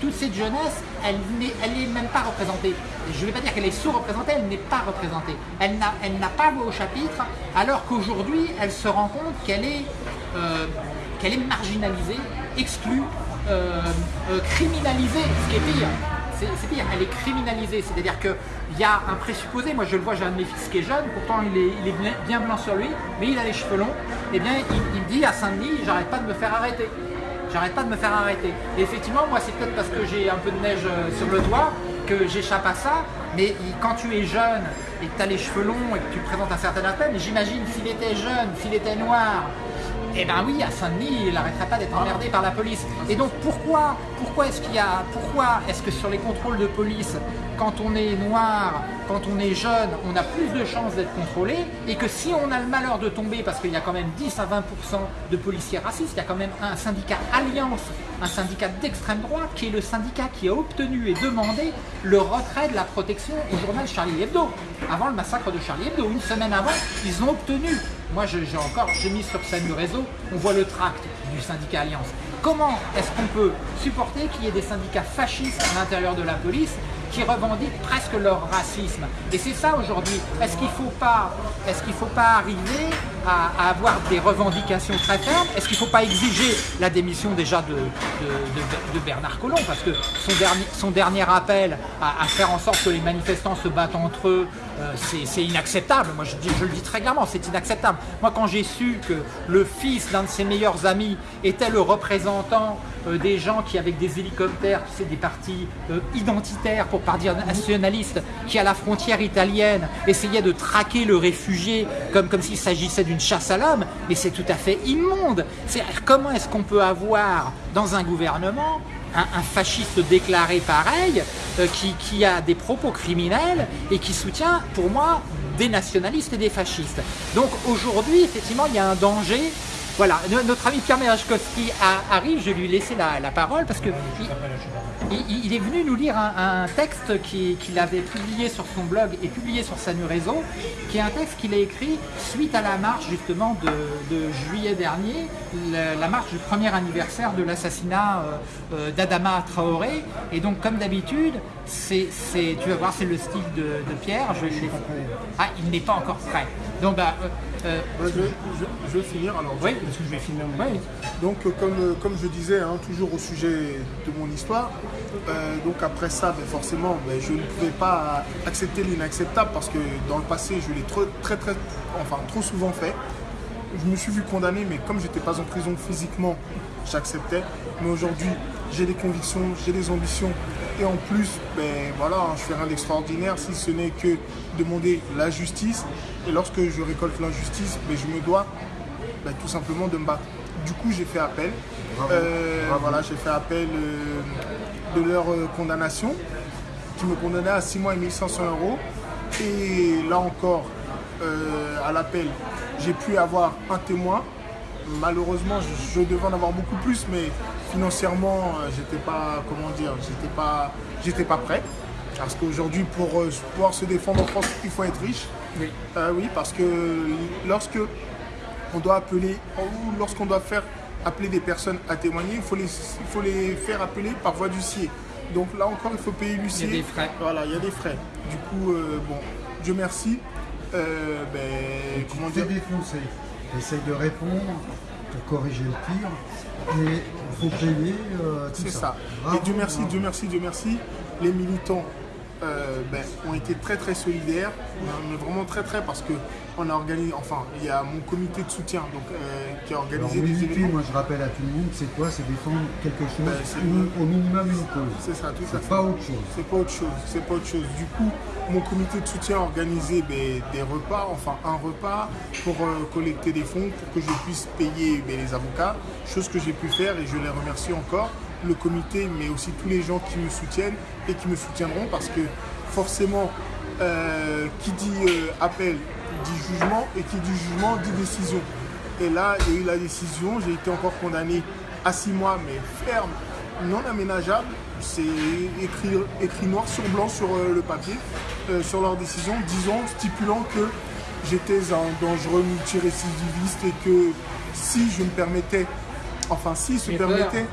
toute cette jeunesse, elle n'est elle même pas représentée. Je ne vais pas dire qu'elle est sous-représentée, elle n'est pas représentée. Elle n'a elle n'a pas voix au chapitre, alors qu'aujourd'hui, elle se rend compte qu'elle est, euh, qu'elle est marginalisée, exclue, euh, euh, criminalisée, ce qui est pire. C'est pire, elle est criminalisée, c'est-à-dire qu'il y a un présupposé, moi je le vois, j'ai un de mes fils qui est jeune, pourtant il est, bien- blanc sur lui, mais il a les cheveux longs, et bien il, me dit à Saint-Denis, j'arrête pas de me faire arrêter. J'arrête pas de me faire arrêter. Et effectivement, moi c'est peut-être parce que j'ai un peu de neige euh, sur le toit que j'échappe à ça, mais quand tu es jeune et que tu as les cheveux longs et que tu présentes un certain aspect, j'imagine s'il était jeune, s'il était noir, eh ben oui, à Saint-Denis, il n'arrêterait pas d'être emmerdé par la police. Et donc pourquoi, pourquoi est-ce qu'il y a, pourquoi est-ce que sur les contrôles de police, quand on est noir, quand on est jeune, on a plus de chances d'être contrôlé, et que si on a le malheur de tomber, parce qu'il y a quand même 10 à 20% de policiers racistes, il y a quand même un syndicat Alliance, un syndicat d'extrême droite, qui est le syndicat qui a obtenu et demandé le retrait de la protection au journal Charlie Hebdo. Avant le massacre de Charlie Hebdo, une semaine avant, ils ont obtenu moi, j'ai encore, j'ai mis sur Samu Réseau, on voit le tract du syndicat Alliance. Comment est-ce qu'on peut supporter qu'il y ait des syndicats fascistes à l'intérieur de la police qui revendiquent presque leur racisme Et c'est ça aujourd'hui. Est-ce qu'il ne faut pas, est-ce qu'il faut pas arriver à, avoir des revendications très fermes? Est-ce qu'il ne faut pas exiger la démission déjà de, Bernard Collomb? Parce que son dernier, appel à, faire en sorte que les manifestants se battent entre eux, euh, c'est inacceptable. Moi, je, je le dis très clairement, c'est inacceptable. Moi, quand j'ai su que le fils d'un de ses meilleurs amis était le représentant euh, des gens qui, avec des hélicoptères, tu des partis euh, identitaires, pour pas dire nationalistes, qui à la frontière italienne essayaient de traquer le réfugié comme, comme s'il s'agissait d'une chasse à l'homme, mais c'est tout à fait immonde. Comment est-ce qu'on peut avoir dans un gouvernement un, un fasciste déclaré pareil, euh, qui, qui a des propos criminels et qui soutient, pour moi, des nationalistes et des fascistes? Donc aujourd'hui, effectivement, il y a un danger. Voilà, no- notre ami Pierre Merechkowski a- arrive, je vais lui laisser la, la parole parce que il, il- il est venu nous lire un, un texte qui- qu'il avait publié sur son blog et publié sur Sanu Réseau, qui est un texte qu'il a écrit suite à la marche justement de, de juillet dernier, la, la marche du premier anniversaire de l'assassinat euh, euh, d'Adama Traoré. Et donc comme d'habitude, c'est, tu vas voir, c'est le style de, de Pierre. Je Ah, il n'est pas encore prêt. Donc, bah, euh, euh, je, vais, je- je vais finir alors. oui, Parce que je vais filmer mon. Donc, euh, comme, euh, comme je disais, hein, toujours au sujet de mon histoire, euh, donc après ça, ben, forcément, ben, je ne pouvais pas accepter l'inacceptable parce que dans le passé, je l'ai trop, très, très, enfin, trop souvent fait. Je me suis vu condamné, mais comme j'étais pas en prison physiquement, j'acceptais. Mais aujourd'hui, j'ai des convictions, j'ai des ambitions. Et en plus, ben, voilà, hein, je fais rien d'extraordinaire si ce n'est que demander la justice. Et lorsque je récolte l'injustice, ben, je me dois ben, tout simplement de me battre. Du coup, j'ai fait appel. Euh, Voilà, j'ai fait appel euh, de leur euh, condamnation, qui me condamnait à 6 mois et 1500 euros. Et là encore, à l'appel, j'ai pu avoir un témoin. Malheureusement, je, je devais en avoir beaucoup plus, mais financièrement, j'étais pas, comment dire, j'étais pas, j'étais pas prêt. Parce qu'aujourd'hui, pour pouvoir se défendre en France, il faut être riche. Oui. Euh, oui, parce que lorsque on doit appeler, ou lorsqu'on doit faire appeler des personnes à témoigner, il faut les, il faut les faire appeler par voie d'huissier. Donc là encore, il faut payer l'huissier. Il y a des frais. Voilà, il y a des frais. Du coup, euh, bon, Dieu merci. Euh, ben, comment dire? défoncé. Essaye de répondre pour corriger le tir. Et il faut payer euh, tout C'est ça. ça. Bravo, et Dieu merci, bravo. Dieu merci, Dieu merci. Les militants euh, ben, ont été très très solidaires, mais vraiment très très parce que on a organisé, enfin, il y a mon comité de soutien donc, euh, qui a Alors, organisé des militer, événements. moi je rappelle à tout le monde, c'est quoi? C'est défendre quelque chose, Ben, ou au minimum une cause. C'est ça, tout à fait. pas autre chose. C'est pas autre chose, c'est pas autre chose. Du coup, mon comité de soutien a organisé ben, des repas, enfin un repas pour euh, collecter des fonds pour que je puisse payer les avocats, chose que j'ai pu faire et je les remercie encore. Le comité, mais aussi tous les gens qui me soutiennent et qui me soutiendront parce que forcément, euh, qui dit euh, appel dit jugement et qui dit jugement dit décision. Et là, il y a eu la décision, j'ai été encore condamné à six mois, mais ferme, non aménageable. C'est écrit, écrit noir sur blanc sur euh, le papier, sur leur décision, disant, stipulant que j'étais un dangereux multirécidiviste et que si je me permettais, enfin s'ils se permettaient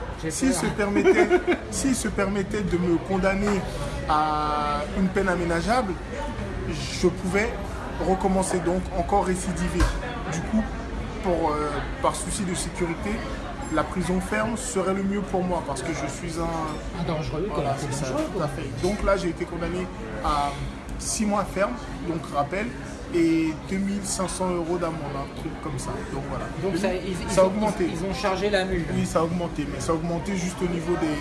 de me condamner à une peine aménageable, je pouvais recommencer donc encore récidiver. Du coup, pour, euh, par souci de sécurité, la prison ferme serait le mieux pour moi parce que je suis un, Un dangereux, quoi. voilà, c'est c'est ça, dangereux, tout quoi. à fait. Donc là, j'ai été condamné à 6 mois ferme, donc rappel, et 2500 euros d'amende, un truc comme ça. Donc voilà. Donc ça, ils, Ça a augmenté. Ils, ils ont chargé la mule. Oui, ça a augmenté, mais ça a augmenté juste au niveau des,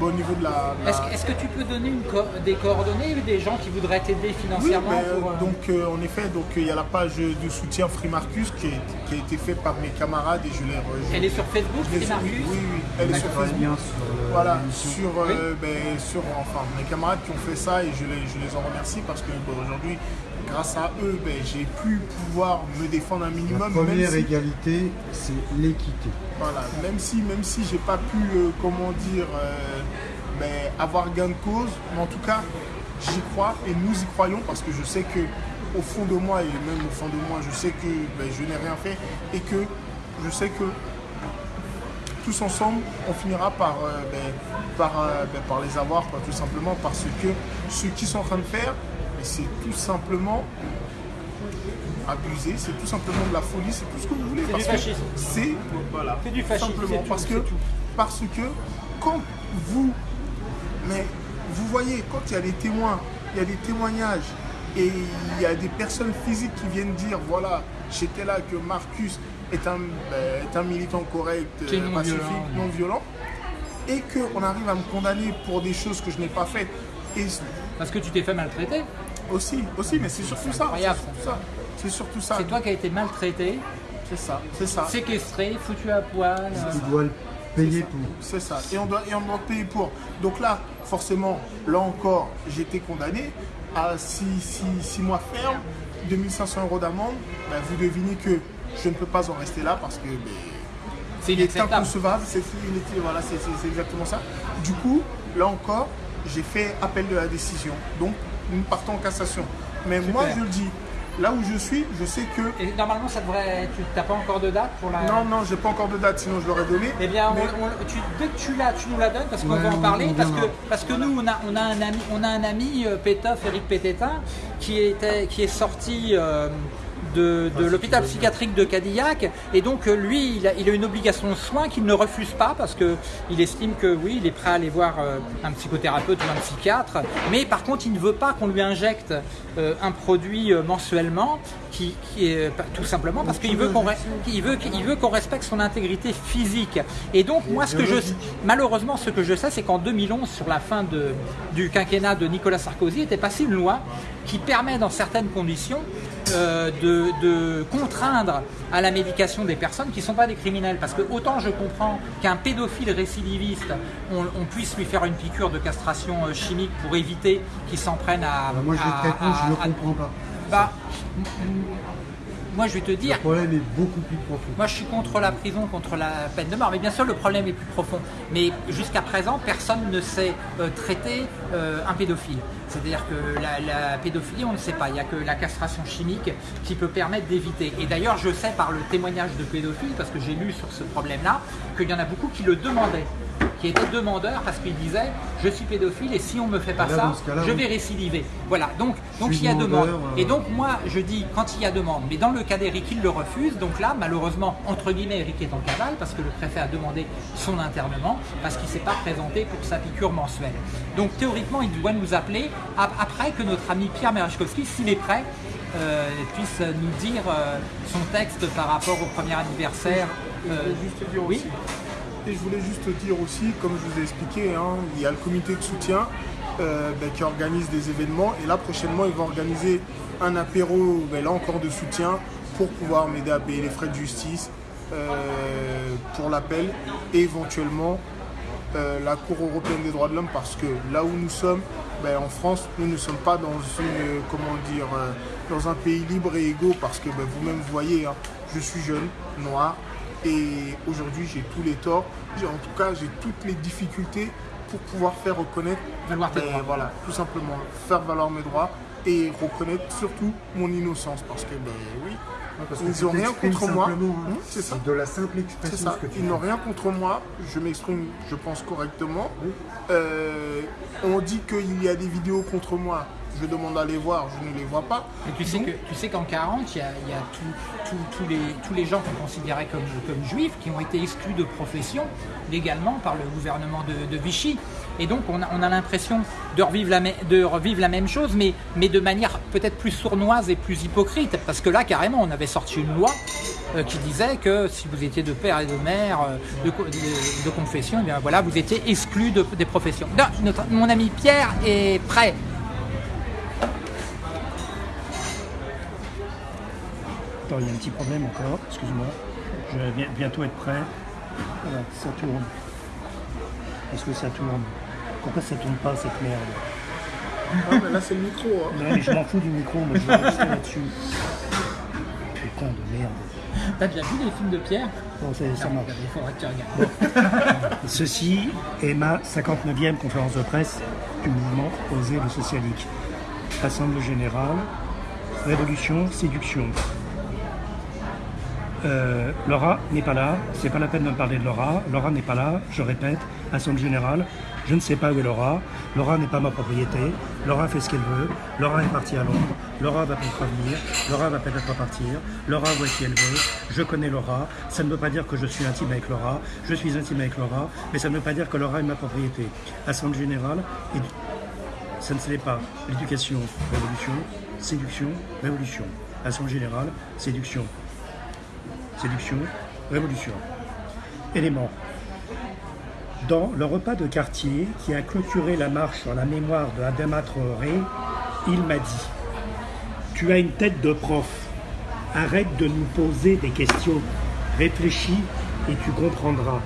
bon, au niveau de la. la- Est-ce que- tu peux donner une co- des coordonnées des gens qui voudraient t'aider Oui, financièrement ben, pour, euh, donc euh, en effet, donc il y a la page de soutien Free Marcus qui, est- qui a été faite par mes camarades et je l'ai. je- Elle est sur Facebook, c'est Marcus oui, oui, oui, elle est sur Facebook. sur le- Voilà, sur, euh, ben, sur enfin, mes camarades qui ont fait ça et je les, je les en remercie parce que bon, aujourd'hui, grâce à eux, ben, j'ai pu pouvoir me défendre un La minimum. première même si, égalité, c'est l'équité. voilà, même si, même si j'ai pas pu, euh, comment dire, euh, ben, avoir gain de cause, mais en tout cas, j'y crois et nous y croyons parce que je sais que au fond de moi et même au fond de moi, je sais que ben, je n'ai rien fait et que je sais que tous ensemble, on finira par, euh, ben, par, euh, ben, par les avoir, quoi, tout simplement, parce que ce qu'ils sont en train de faire, c'est tout simplement abusé, c'est tout simplement de la folie, c'est tout ce que vous voulez. C'est du fascisme. C'est voilà, du fascisme, simplement c'est tout, parce que tout. parce que quand vous mais vous voyez quand il y a des témoins, il y a des témoignages et il y a des personnes physiques qui viennent dire voilà, j'étais là que Marcus est un, ben, est un militant correct, euh, non pacifique, violent. non violent et qu'on arrive à me condamner pour des choses que je n'ai pas faites et Parce que tu t'es fait maltraiter. Aussi, aussi, mais c'est surtout ça. C'est surtout ça. C'est surtout ça. C'est toi qui as été maltraité, C'est ça. C'est ça. séquestré, foutu à poil. euh, Tu dois le payer pour. C'est ça. Et on, doit, et on doit payer pour. Donc là, forcément, là encore, j'ai été condamné à 6 mois ferme, 2500 euros d'amende. Ben, vous devinez que je ne peux pas en rester là parce que ben, C'est il est inacceptable. inconcevable. C'est voilà, exactement ça. Du coup, là encore, j'ai fait appel de la décision. Donc, nous partons en cassation. Mais moi, je le dis, Là où je suis, je sais que. Et normalement, ça devrait. Tu n'as pas encore de date pour la. Non, non, j'ai pas encore de date, sinon je l'aurais donné. Eh bien, on- Mais- on- tu- dès que tu l'as, tu nous la donnes parce qu'on Ouais, va en parler. parce, que, parce que nous, on a, on a un ami, on a un ami euh, Pétoff, Eric Pététin, qui, était, qui est sorti euh, de, l'hôpital psychiatrique de Cadillac. Et donc, euh, lui, il a, une obligation de soins qu'il ne refuse pas parce qu'il estime que oui, il est prêt à aller voir euh, un psychothérapeute ou un psychiatre. Mais par contre, il ne veut pas qu'on lui injecte euh, un produit mensuellement qui, est tout simplement parce qu'il veut qu'on respecte son intégrité physique. Et donc, moi, ce que je, malheureusement, ce que je sais, c'est qu'en 2011, sur la fin du quinquennat de Nicolas Sarkozy, était passée une loi qui permet, dans certaines conditions, euh, de, de contraindre à la médication des personnes qui ne sont pas des criminels. Parce que autant je comprends qu'un pédophile récidiviste, on, on puisse lui faire une piqûre de castration euh, chimique pour éviter qu'il s'en prenne à... Bah, moi, je à- vais te répondre, je ne à- à- comprends pas. bah, moi, je vais te dire, Le problème est beaucoup plus profond. moi, je suis contre la prison, contre la peine de mort. Mais bien sûr, le problème est plus profond. Mais jusqu'à présent, personne ne sait euh, traiter euh, un pédophile. C'est-à-dire que la, la pédophilie, on ne sait pas. Il n'y a que la castration chimique qui peut permettre d'éviter. Et d'ailleurs, je sais par le témoignage de pédophiles, parce que j'ai lu sur ce problème-là, qu'il y en a beaucoup qui le demandaient qui étaient demandeurs parce qu'ils disaient je suis pédophile et si on me fait pas Là, ça, je oui. vais récidiver. Voilà, donc, donc il y a demande. euh, Et donc moi je dis quand il y a demande, mais dans le cas d'Eric il le refuse, donc là malheureusement entre guillemets Eric est en cavale parce que le préfet a demandé son internement parce qu'il ne s'est pas présenté pour sa piqûre mensuelle. Donc théoriquement il doit nous appeler ap- après que notre ami Pierre Merechkowski, s'il est prêt, euh, puisse nous dire euh, son texte par rapport au premier anniversaire. Je euh, voulais juste dire oui. aussi. Et je voulais juste dire aussi, comme je vous ai expliqué, hein, il y a le comité de soutien ben, qui organise des événements. Et là, prochainement, ils vont organiser un apéro, ben, là encore de soutien, pour pouvoir m'aider à payer les frais de justice pour l'appel et éventuellement euh, la Cour européenne des droits de l'homme parce que là où nous sommes, ben, en France, nous ne sommes pas dans une, comment dire, dans un pays libre et égaux parce que ben, vous-même vous voyez, hein, je suis jeune, noir et aujourd'hui j'ai tous les torts. En tout cas, j'ai toutes les difficultés pour pouvoir faire reconnaître, Valoir tes ben, droits. voilà, tout simplement faire valoir mes droits et reconnaître surtout mon innocence parce que ben oui, Parce ils n'ont rien contre moi. hein. Hum, c'est ça. De la simple expression ça, ce que tu ils n'ont rien contre moi, je m'exprime, je pense, correctement. Euh, on dit qu'il y a des vidéos contre moi, je demande à les voir, je ne les vois pas. Et tu sais tu qu'en 40, il y a, il y a tout- tout- tous les, tous les gens qu'on considérait comme, comme juifs qui ont été exclus de profession légalement par le gouvernement de, de Vichy. Et donc on a, on a l'impression de revivre, la, mê- de revivre la même chose, mais, mais de manière peut-être plus sournoise et plus hypocrite. Parce que là, carrément, on avait sorti une loi euh, qui disait que si vous étiez de père et de mère, euh, de, co- de- de confession, eh bien voilà, vous étiez exclu de- des professions. Non, notre- mon ami Pierre est prêt. Attends, il y a un petit problème encore, excuse-moi. Je vais bien- bientôt être prêt. Voilà, ça tourne. Est-ce que ça tourne? Pourquoi ça tourne pas cette merde? Ah, mais là c'est le micro. hein. Non mais je m'en fous du micro, moi je vais rester là-dessus. Putain de merde. T'as déjà vu les films de Pierre? Bon, ça, ça Non, marche. Il faudrait que tu regardes. Ceci est ma 59e conférence de presse du mouvement Oser le socialique. Assemblée générale, révolution, séduction. Euh, Laura n'est pas là, c'est pas la peine de me parler de Laura. Laura n'est pas là, je répète, Assemblée générale, je ne sais pas où est Laura. Laura n'est pas ma propriété. Laura fait ce qu'elle veut. Laura est partie à Londres. Laura va peut-être revenir. Laura va peut-être pas partir. Laura voit qui elle veut? Je connais Laura. Ça ne veut pas dire que je suis intime avec Laura. Je suis intime avec Laura, mais ça ne veut pas dire que Laura est ma propriété. Assemblée générale, et ça ne se l'est pas. L'éducation, révolution, séduction, révolution. Assemblée générale, séduction. Séduction, révolution. Élément. Dans le repas de quartier qui a clôturé la marche sur la mémoire de Adama Traoré, il m'a dit Tu as une tête de prof. Arrête de nous poser des questions. Réfléchis et tu comprendras.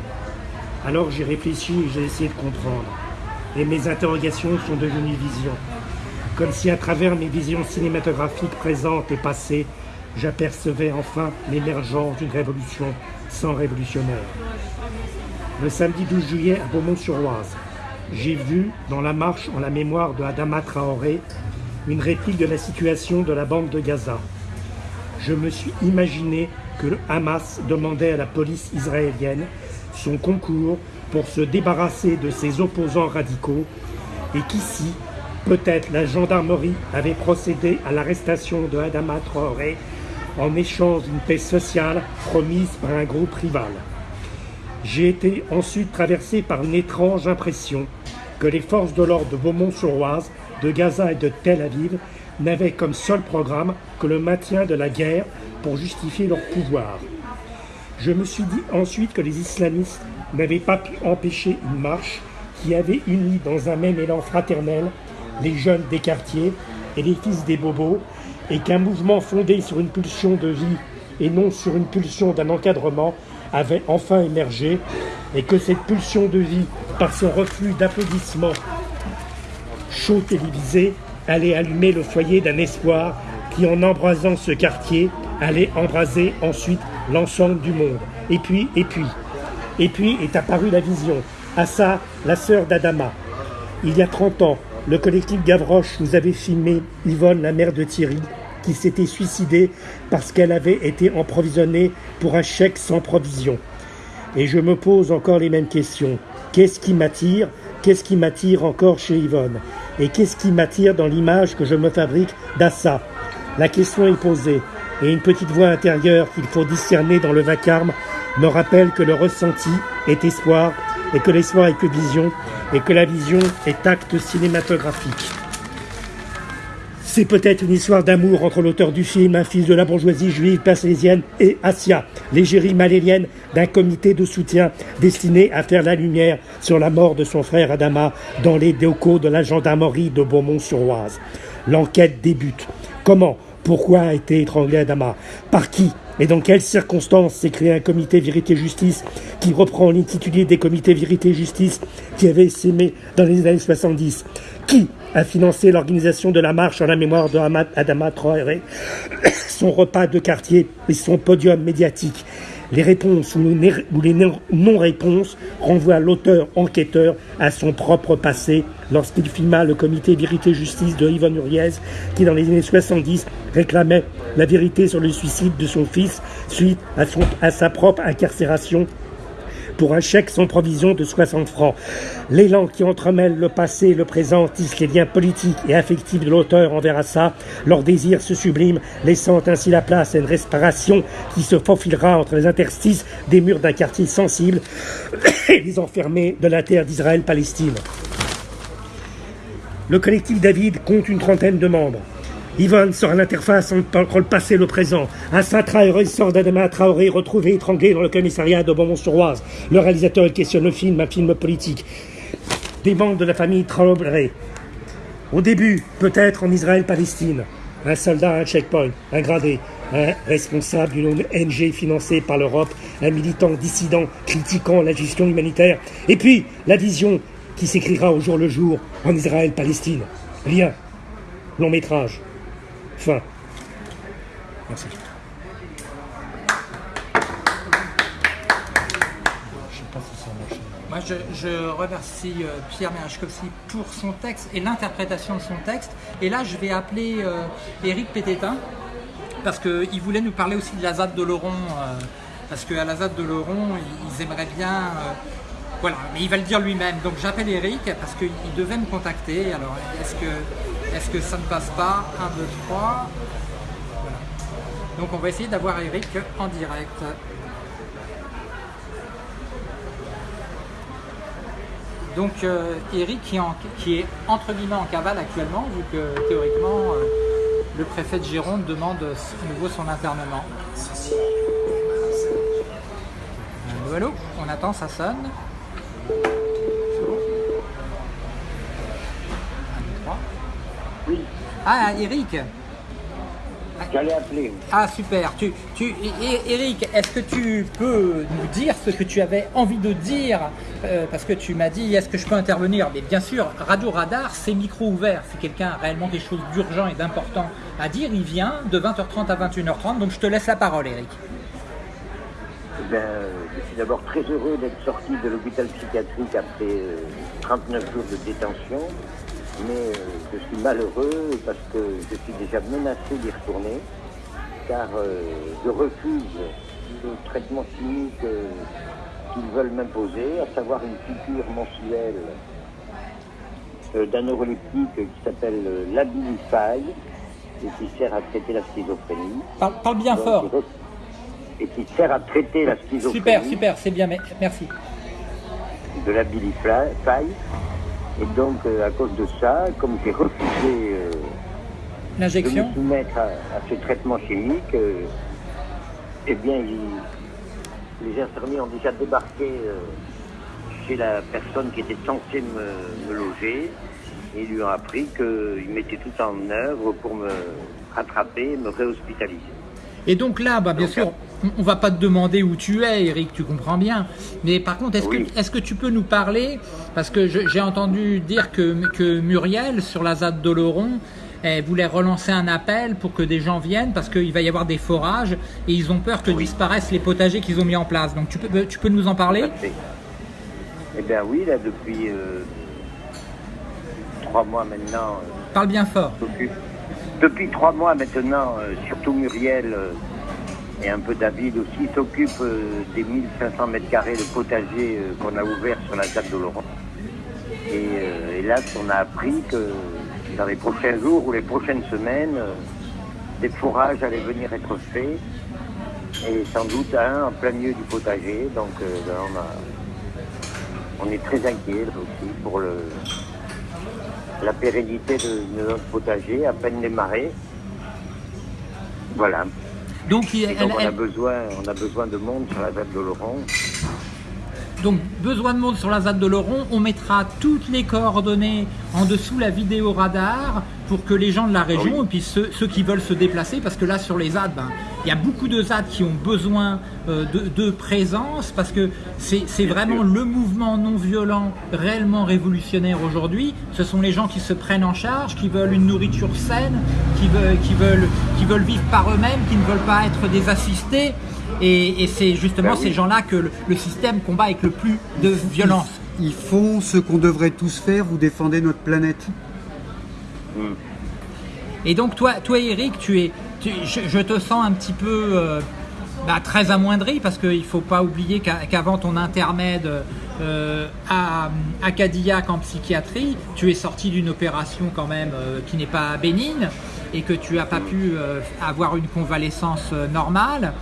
Alors j'ai réfléchi et j'ai essayé de comprendre. Et mes interrogations sont devenues visions. Comme si à travers mes visions cinématographiques présentes et passées, j'apercevais enfin l'émergence d'une révolution sans révolutionnaire. Le samedi 12 juillet à Beaumont-sur-Oise, j'ai vu dans la marche en la mémoire de Adama Traoré une réplique de la situation de la bande de Gaza. je me suis imaginé que le Hamas demandait à la police israélienne son concours pour se débarrasser de ses opposants radicaux et qu'ici, peut-être la gendarmerie avait procédé à l'arrestation de Adama Traoré en échange d'une paix sociale promise par un groupe rival. J'ai été ensuite traversé par une étrange impression que les forces de l'ordre de Beaumont-sur-Oise, de Gaza et de Tel Aviv n'avaient comme seul programme que le maintien de la guerre pour justifier leur pouvoir. Je me suis dit ensuite que les islamistes n'avaient pas pu empêcher une marche qui avait uni dans un même élan fraternel les jeunes des quartiers et les fils des bobos, et qu'un mouvement fondé sur une pulsion de vie et non sur une pulsion d'un encadrement avait enfin émergé, et que cette pulsion de vie, par son reflux d'applaudissements chauds télévisés, allait allumer le foyer d'un espoir qui, en embrasant ce quartier, allait embraser ensuite l'ensemble du monde. Et puis, et puis, et puis est apparue la vision. Assa, la sœur d'Adama. Il y a 30 ans, le collectif Gavroche nous avait filmé Yvonne, la mère de Thierry, qui s'était suicidée parce qu'elle avait été emprovisionnée pour un chèque sans provision. Et je me pose encore les mêmes questions. Qu'est-ce qui m'attire? Qu'est-ce qui m'attire encore chez Yvonne? Et qu'est-ce qui m'attire dans l'image que je me fabrique d'Assa? La question est posée, et une petite voix intérieure qu'il faut discerner dans le vacarme me rappelle que le ressenti est espoir, et que l'espoir est que vision, et que la vision est acte cinématographique. C'est peut-être une histoire d'amour entre l'auteur du film, un fils de la bourgeoisie juive persésienne, et Asia, l'égérie malélienne d'un comité de soutien destiné à faire la lumière sur la mort de son frère Adama dans les locaux de la gendarmerie de Beaumont-sur-Oise. L'enquête débute. Comment? Pourquoi a été étranglé Adama? Par qui? Et dans quelles circonstances s'est créé un comité vérité-justice qui reprend l'intitulé des comités vérité-justice qui avaient s'aimé dans les années 70 Qui a financé l'organisation de la marche en la mémoire de Adama son repas de quartier et son podium médiatique les réponses ou les non-réponses renvoient l'auteur enquêteur à son propre passé lorsqu'il filma le comité Vérité-Justice de Yvonne Uriez qui dans les années 70 réclamait la vérité sur le suicide de son fils suite à, sa propre incarcération pour un chèque sans provision de 60 francs. L'élan qui entremêle le passé et le présent tisse les liens politiques et affectifs de l'auteur envers ça. Leur désir se sublime, laissant ainsi la place à une respiration qui se faufilera entre les interstices des murs d'un quartier sensible et les enfermés de la terre d'Israël-Palestine. Le collectif David compte une trentaine de membres. Yvonne sera l'interface entre le passé et le présent. Un saint sort d'Adama Traoré retrouvé étranglé dans le commissariat de Beaumont-sur-Oise. Le réalisateur questionne le film, un film politique. Des membres de la famille Traoré. Au début, peut-être en Israël-Palestine. Un soldat, un checkpoint, un gradé, un responsable d'une ONG financée par l'Europe, un militant dissident critiquant la gestion humanitaire. Et puis, la vision qui s'écrira au jour le jour en Israël-Palestine. Lien. Long métrage. Fin. Merci. Moi, je, je remercie euh, Pierre Merachkovski pour son texte et l'interprétation de son texte. Et là, je vais appeler euh, Éric Pététin, parce qu'il voulait nous parler aussi de la ZAD de Laurent. euh, parce qu'à la ZAD de Laurent, ils, ils aimeraient bien. euh, voilà, mais il va le dire lui-même. Donc j'appelle Eric parce qu'il devait me contacter. Alors est-ce que, est que ça ne passe pas? 1, 2, 3 Voilà. Donc on va essayer d'avoir Eric en direct. Donc euh, Eric qui, est en- qui est entre guillemets en cavale actuellement, vu que théoriquement euh, le préfet de Gironde demande à nouveau son internement. Allô, allô On attend, ça sonne. Un, deux, trois. Oui, Ah, Eric j'allais appeler. Ah, super. Tu, tu, Eric, est-ce que tu peux nous dire ce que tu avais envie de dire? Euh, Parce que tu m'as dit, est-ce que je peux intervenir? Mais bien sûr, Radio Radar, c'est micro ouvert. Si quelqu'un a réellement quelque chose d'urgent et d'important à dire, il vient de 20h30 à 21h30. Donc je te laisse la parole, Eric. Ben, euh, je suis d'abord très heureux d'être sorti de l'hôpital psychiatrique après euh, 39 jours de détention, mais euh, je suis malheureux parce que je suis déjà menacé d'y retourner. car euh, je refuse le traitement chimique euh, qu'ils veulent m'imposer, à savoir une piqûre mensuelle d'un neuroleptique qui s'appelle l'Abilify et qui sert à traiter la schizophrénie. Parle, parle bien Donc, fort. Et qui sert à traiter la schizophrénie Super, super, c'est bien, merci. de l'Abilify. Et donc, euh, à cause de ça, comme j'ai refusé euh, de me soumettre à, à ce traitement chimique, euh, eh bien, il- les infirmiers ont déjà débarqué chez la personne qui était censée me, me loger et ils lui ont appris qu'ils mettaient tout en œuvre pour me rattraper et me réhospitaliser. Et donc là, bah, bien Donc, sûr, on- va pas te demander où tu es, Eric, tu comprends bien. Mais par contre, est-ce Oui. que, est que tu peux nous parler Parce que j'ai entendu dire que, que Muriel, sur la ZAD d'Oloron, elle voulait relancer un appel pour que des gens viennent parce qu'il va y avoir des forages et ils ont peur que Oui. disparaissent les potagers qu'ils ont mis en place. Donc tu peux, tu peux nous en parler? Eh bien oui, là, depuis euh, trois mois maintenant, euh, Parle bien fort. s'occupe- Depuis trois mois maintenant, euh, surtout Muriel euh, et un peu David aussi s'occupent euh, des 1500 mètres carrés de potager qu'on a ouvert sur la table de Laurent. Et hélas, on a appris que dans les prochains jours ou les prochaines semaines, des fourrages allaient venir être faits et sans doute un en plein milieu du potager. Donc on, on est très inquiets là aussi pour le, la pérennité de, de notre potager, à peine démarré. Voilà. Donc, il- Et elle- donc on, a elle- besoin, on a besoin de monde sur la table de Laurent. Donc, besoin de monde sur la ZAD de Laurent. On mettra toutes les coordonnées en dessous la vidéo radar pour que les gens de la région Oui. et puis ceux, ceux qui veulent se déplacer, parce que là sur les ZAD, ben, il y a beaucoup de ZAD qui ont besoin euh, de, de présence parce que c'est vraiment le mouvement non violent réellement révolutionnaire aujourd'hui. Ce sont les gens qui se prennent en charge, qui veulent une nourriture saine, qui veulent, qui veulent, qui veulent vivre par eux-mêmes, qui ne veulent pas être des assistés. Et, et c'est justement Ben oui. ces gens-là que le, le système combat avec le plus de violence. Ils font ce qu'on devrait tous faire, vous défendez notre planète. Et donc toi, toi Eric, tu es, tu- je, je te sens un petit peu euh, bah, très amoindri parce qu'il ne faut pas oublier qu'avant ton intermède euh, à, à Cadillac en psychiatrie, tu es sorti d'une opération quand même euh, qui n'est pas bénigne et que tu n'as pas pu avoir une convalescence normale.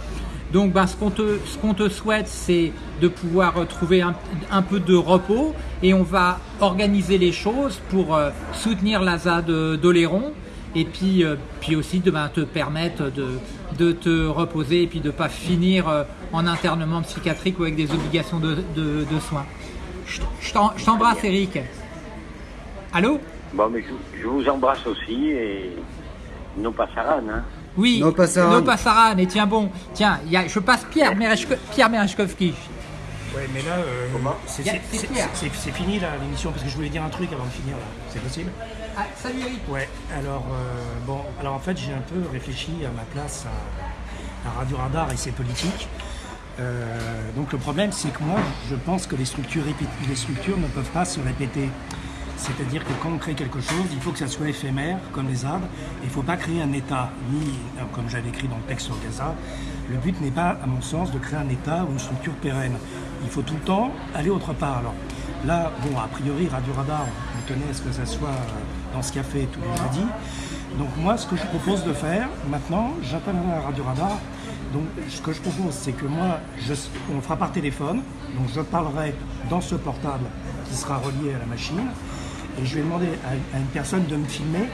Donc ben, ce qu'on te, ce qu'on te souhaite, c'est de pouvoir euh, trouver un, un peu de repos et on va organiser les choses pour euh, soutenir la ZAD d'Oléron et puis, euh, puis aussi de ben, te permettre de, de te reposer et puis de ne pas finir euh, en internement psychiatrique ou avec des obligations de, de- de soins. Je t'embrasse Eric. Allô? Bon, mais je, je vous embrasse aussi et nos passaran, hein. Oui, No Passaran. No Passaran, et tiens bon, tiens, il y a, je passe Pierre, Merechko- Pierre Merechkovski. Ouais, mais là, euh, c'est fini là l'émission parce que je voulais dire un truc avant de finir là. C'est possible Ah, salut Eric. Ouais. Alors euh, bon, alors en fait j'ai un peu réfléchi à ma place à, à Radio Radar et ses politiques. Euh, donc le problème c'est que moi je pense que les structures, répé- les structures ne peuvent pas se répéter. C'est-à-dire que quand on crée quelque chose, il faut que ça soit éphémère, comme les arbres. Il ne faut pas créer un État, ni, comme j'avais écrit dans le texte sur Gaza, le but n'est pas, à mon sens, de créer un État ou une structure pérenne. Il faut tout le temps aller autre part. Alors là, bon, a priori, Radio Radar, on tenait à ce que ça soit euh, dans ce café tous les jeudis. Donc moi, ce que je propose de faire, maintenant, j'appellerai à Radio Radar. Donc ce que je propose, c'est que moi, on fera par téléphone. Donc je parlerai dans ce portable qui sera relié à la machine. Et je vais demander à, à une personne de me filmer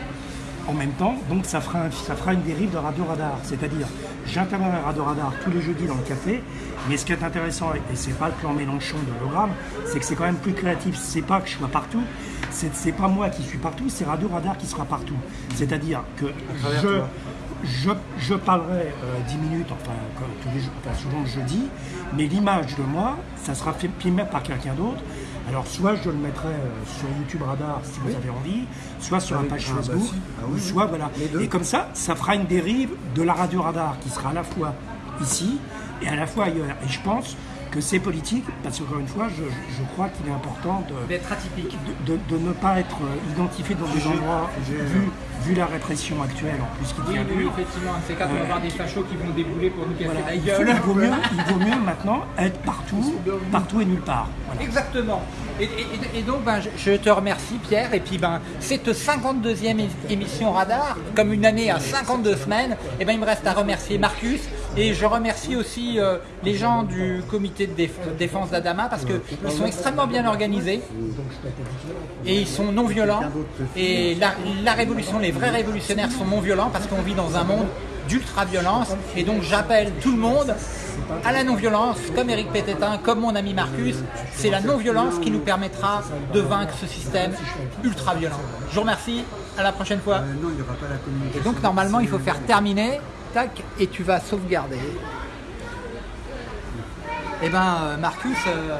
en même temps. Donc ça fera, un- ça fera une dérive de Radio Radar. C'est-à-dire, j'interviendrai à Radio Radar tous les jeudis dans le café. Mais ce qui est intéressant, et c'est pas le plan Mélenchon de l'hologramme, c'est que c'est quand même plus créatif. C'est pas que je sois partout. C'est pas moi qui suis partout, c'est Radio Radar qui sera partout. C'est-à-dire que je, je, je parlerai euh, 10 minutes, enfin, tous les enfin, souvent le jeudi, mais l'image de moi, ça sera fi- filmé par quelqu'un d'autre. Alors, soit je le mettrai euh, sur YouTube Radar si vous avez envie, soit sur la page bah, Facebook, si. Ah oui, ou oui. soit voilà. Et comme ça, ça fera une dérive de la radio Radar qui sera à la fois ici et à la fois ailleurs. Et je pense que c'est politique, parce qu'encore une fois, je, je crois qu'il est important de, D'être atypique. de, de- de ne pas être euh, identifié dans des endroits vus vu la répression actuelle en plus qui Oui, tient oui, dure, effectivement, c'est quand on va voir des fachos qui vont débouler pour nous casser voilà, la il, gueule. faut- il vaut mieux, il vaut mieux maintenant être partout, partout et nulle part. Voilà. Exactement. Et, et- et donc, ben, je, te remercie, Pierre. Et puis, ben, cette 52e é- émission Radar, comme une année à 52 semaines, et ben, il me reste à remercier Marcus. Et je remercie aussi euh, les gens du comité de déf- défense d'Adama parce qu'ils sont extrêmement bien organisés et ils sont non violents. Et la, la révolution, les vrais révolutionnaires sont non violents parce qu'on vit dans un monde d'ultra-violence. Et donc j'appelle tout le monde à la non-violence, comme Eric Pététin, comme mon ami Marcus. C'est la non-violence qui nous permettra de vaincre ce système ultra-violent. Je vous remercie, à la prochaine fois. Euh, Et communication. donc normalement il faut faire terminer, tac, et tu vas sauvegarder. Et ben euh, Marcus, euh,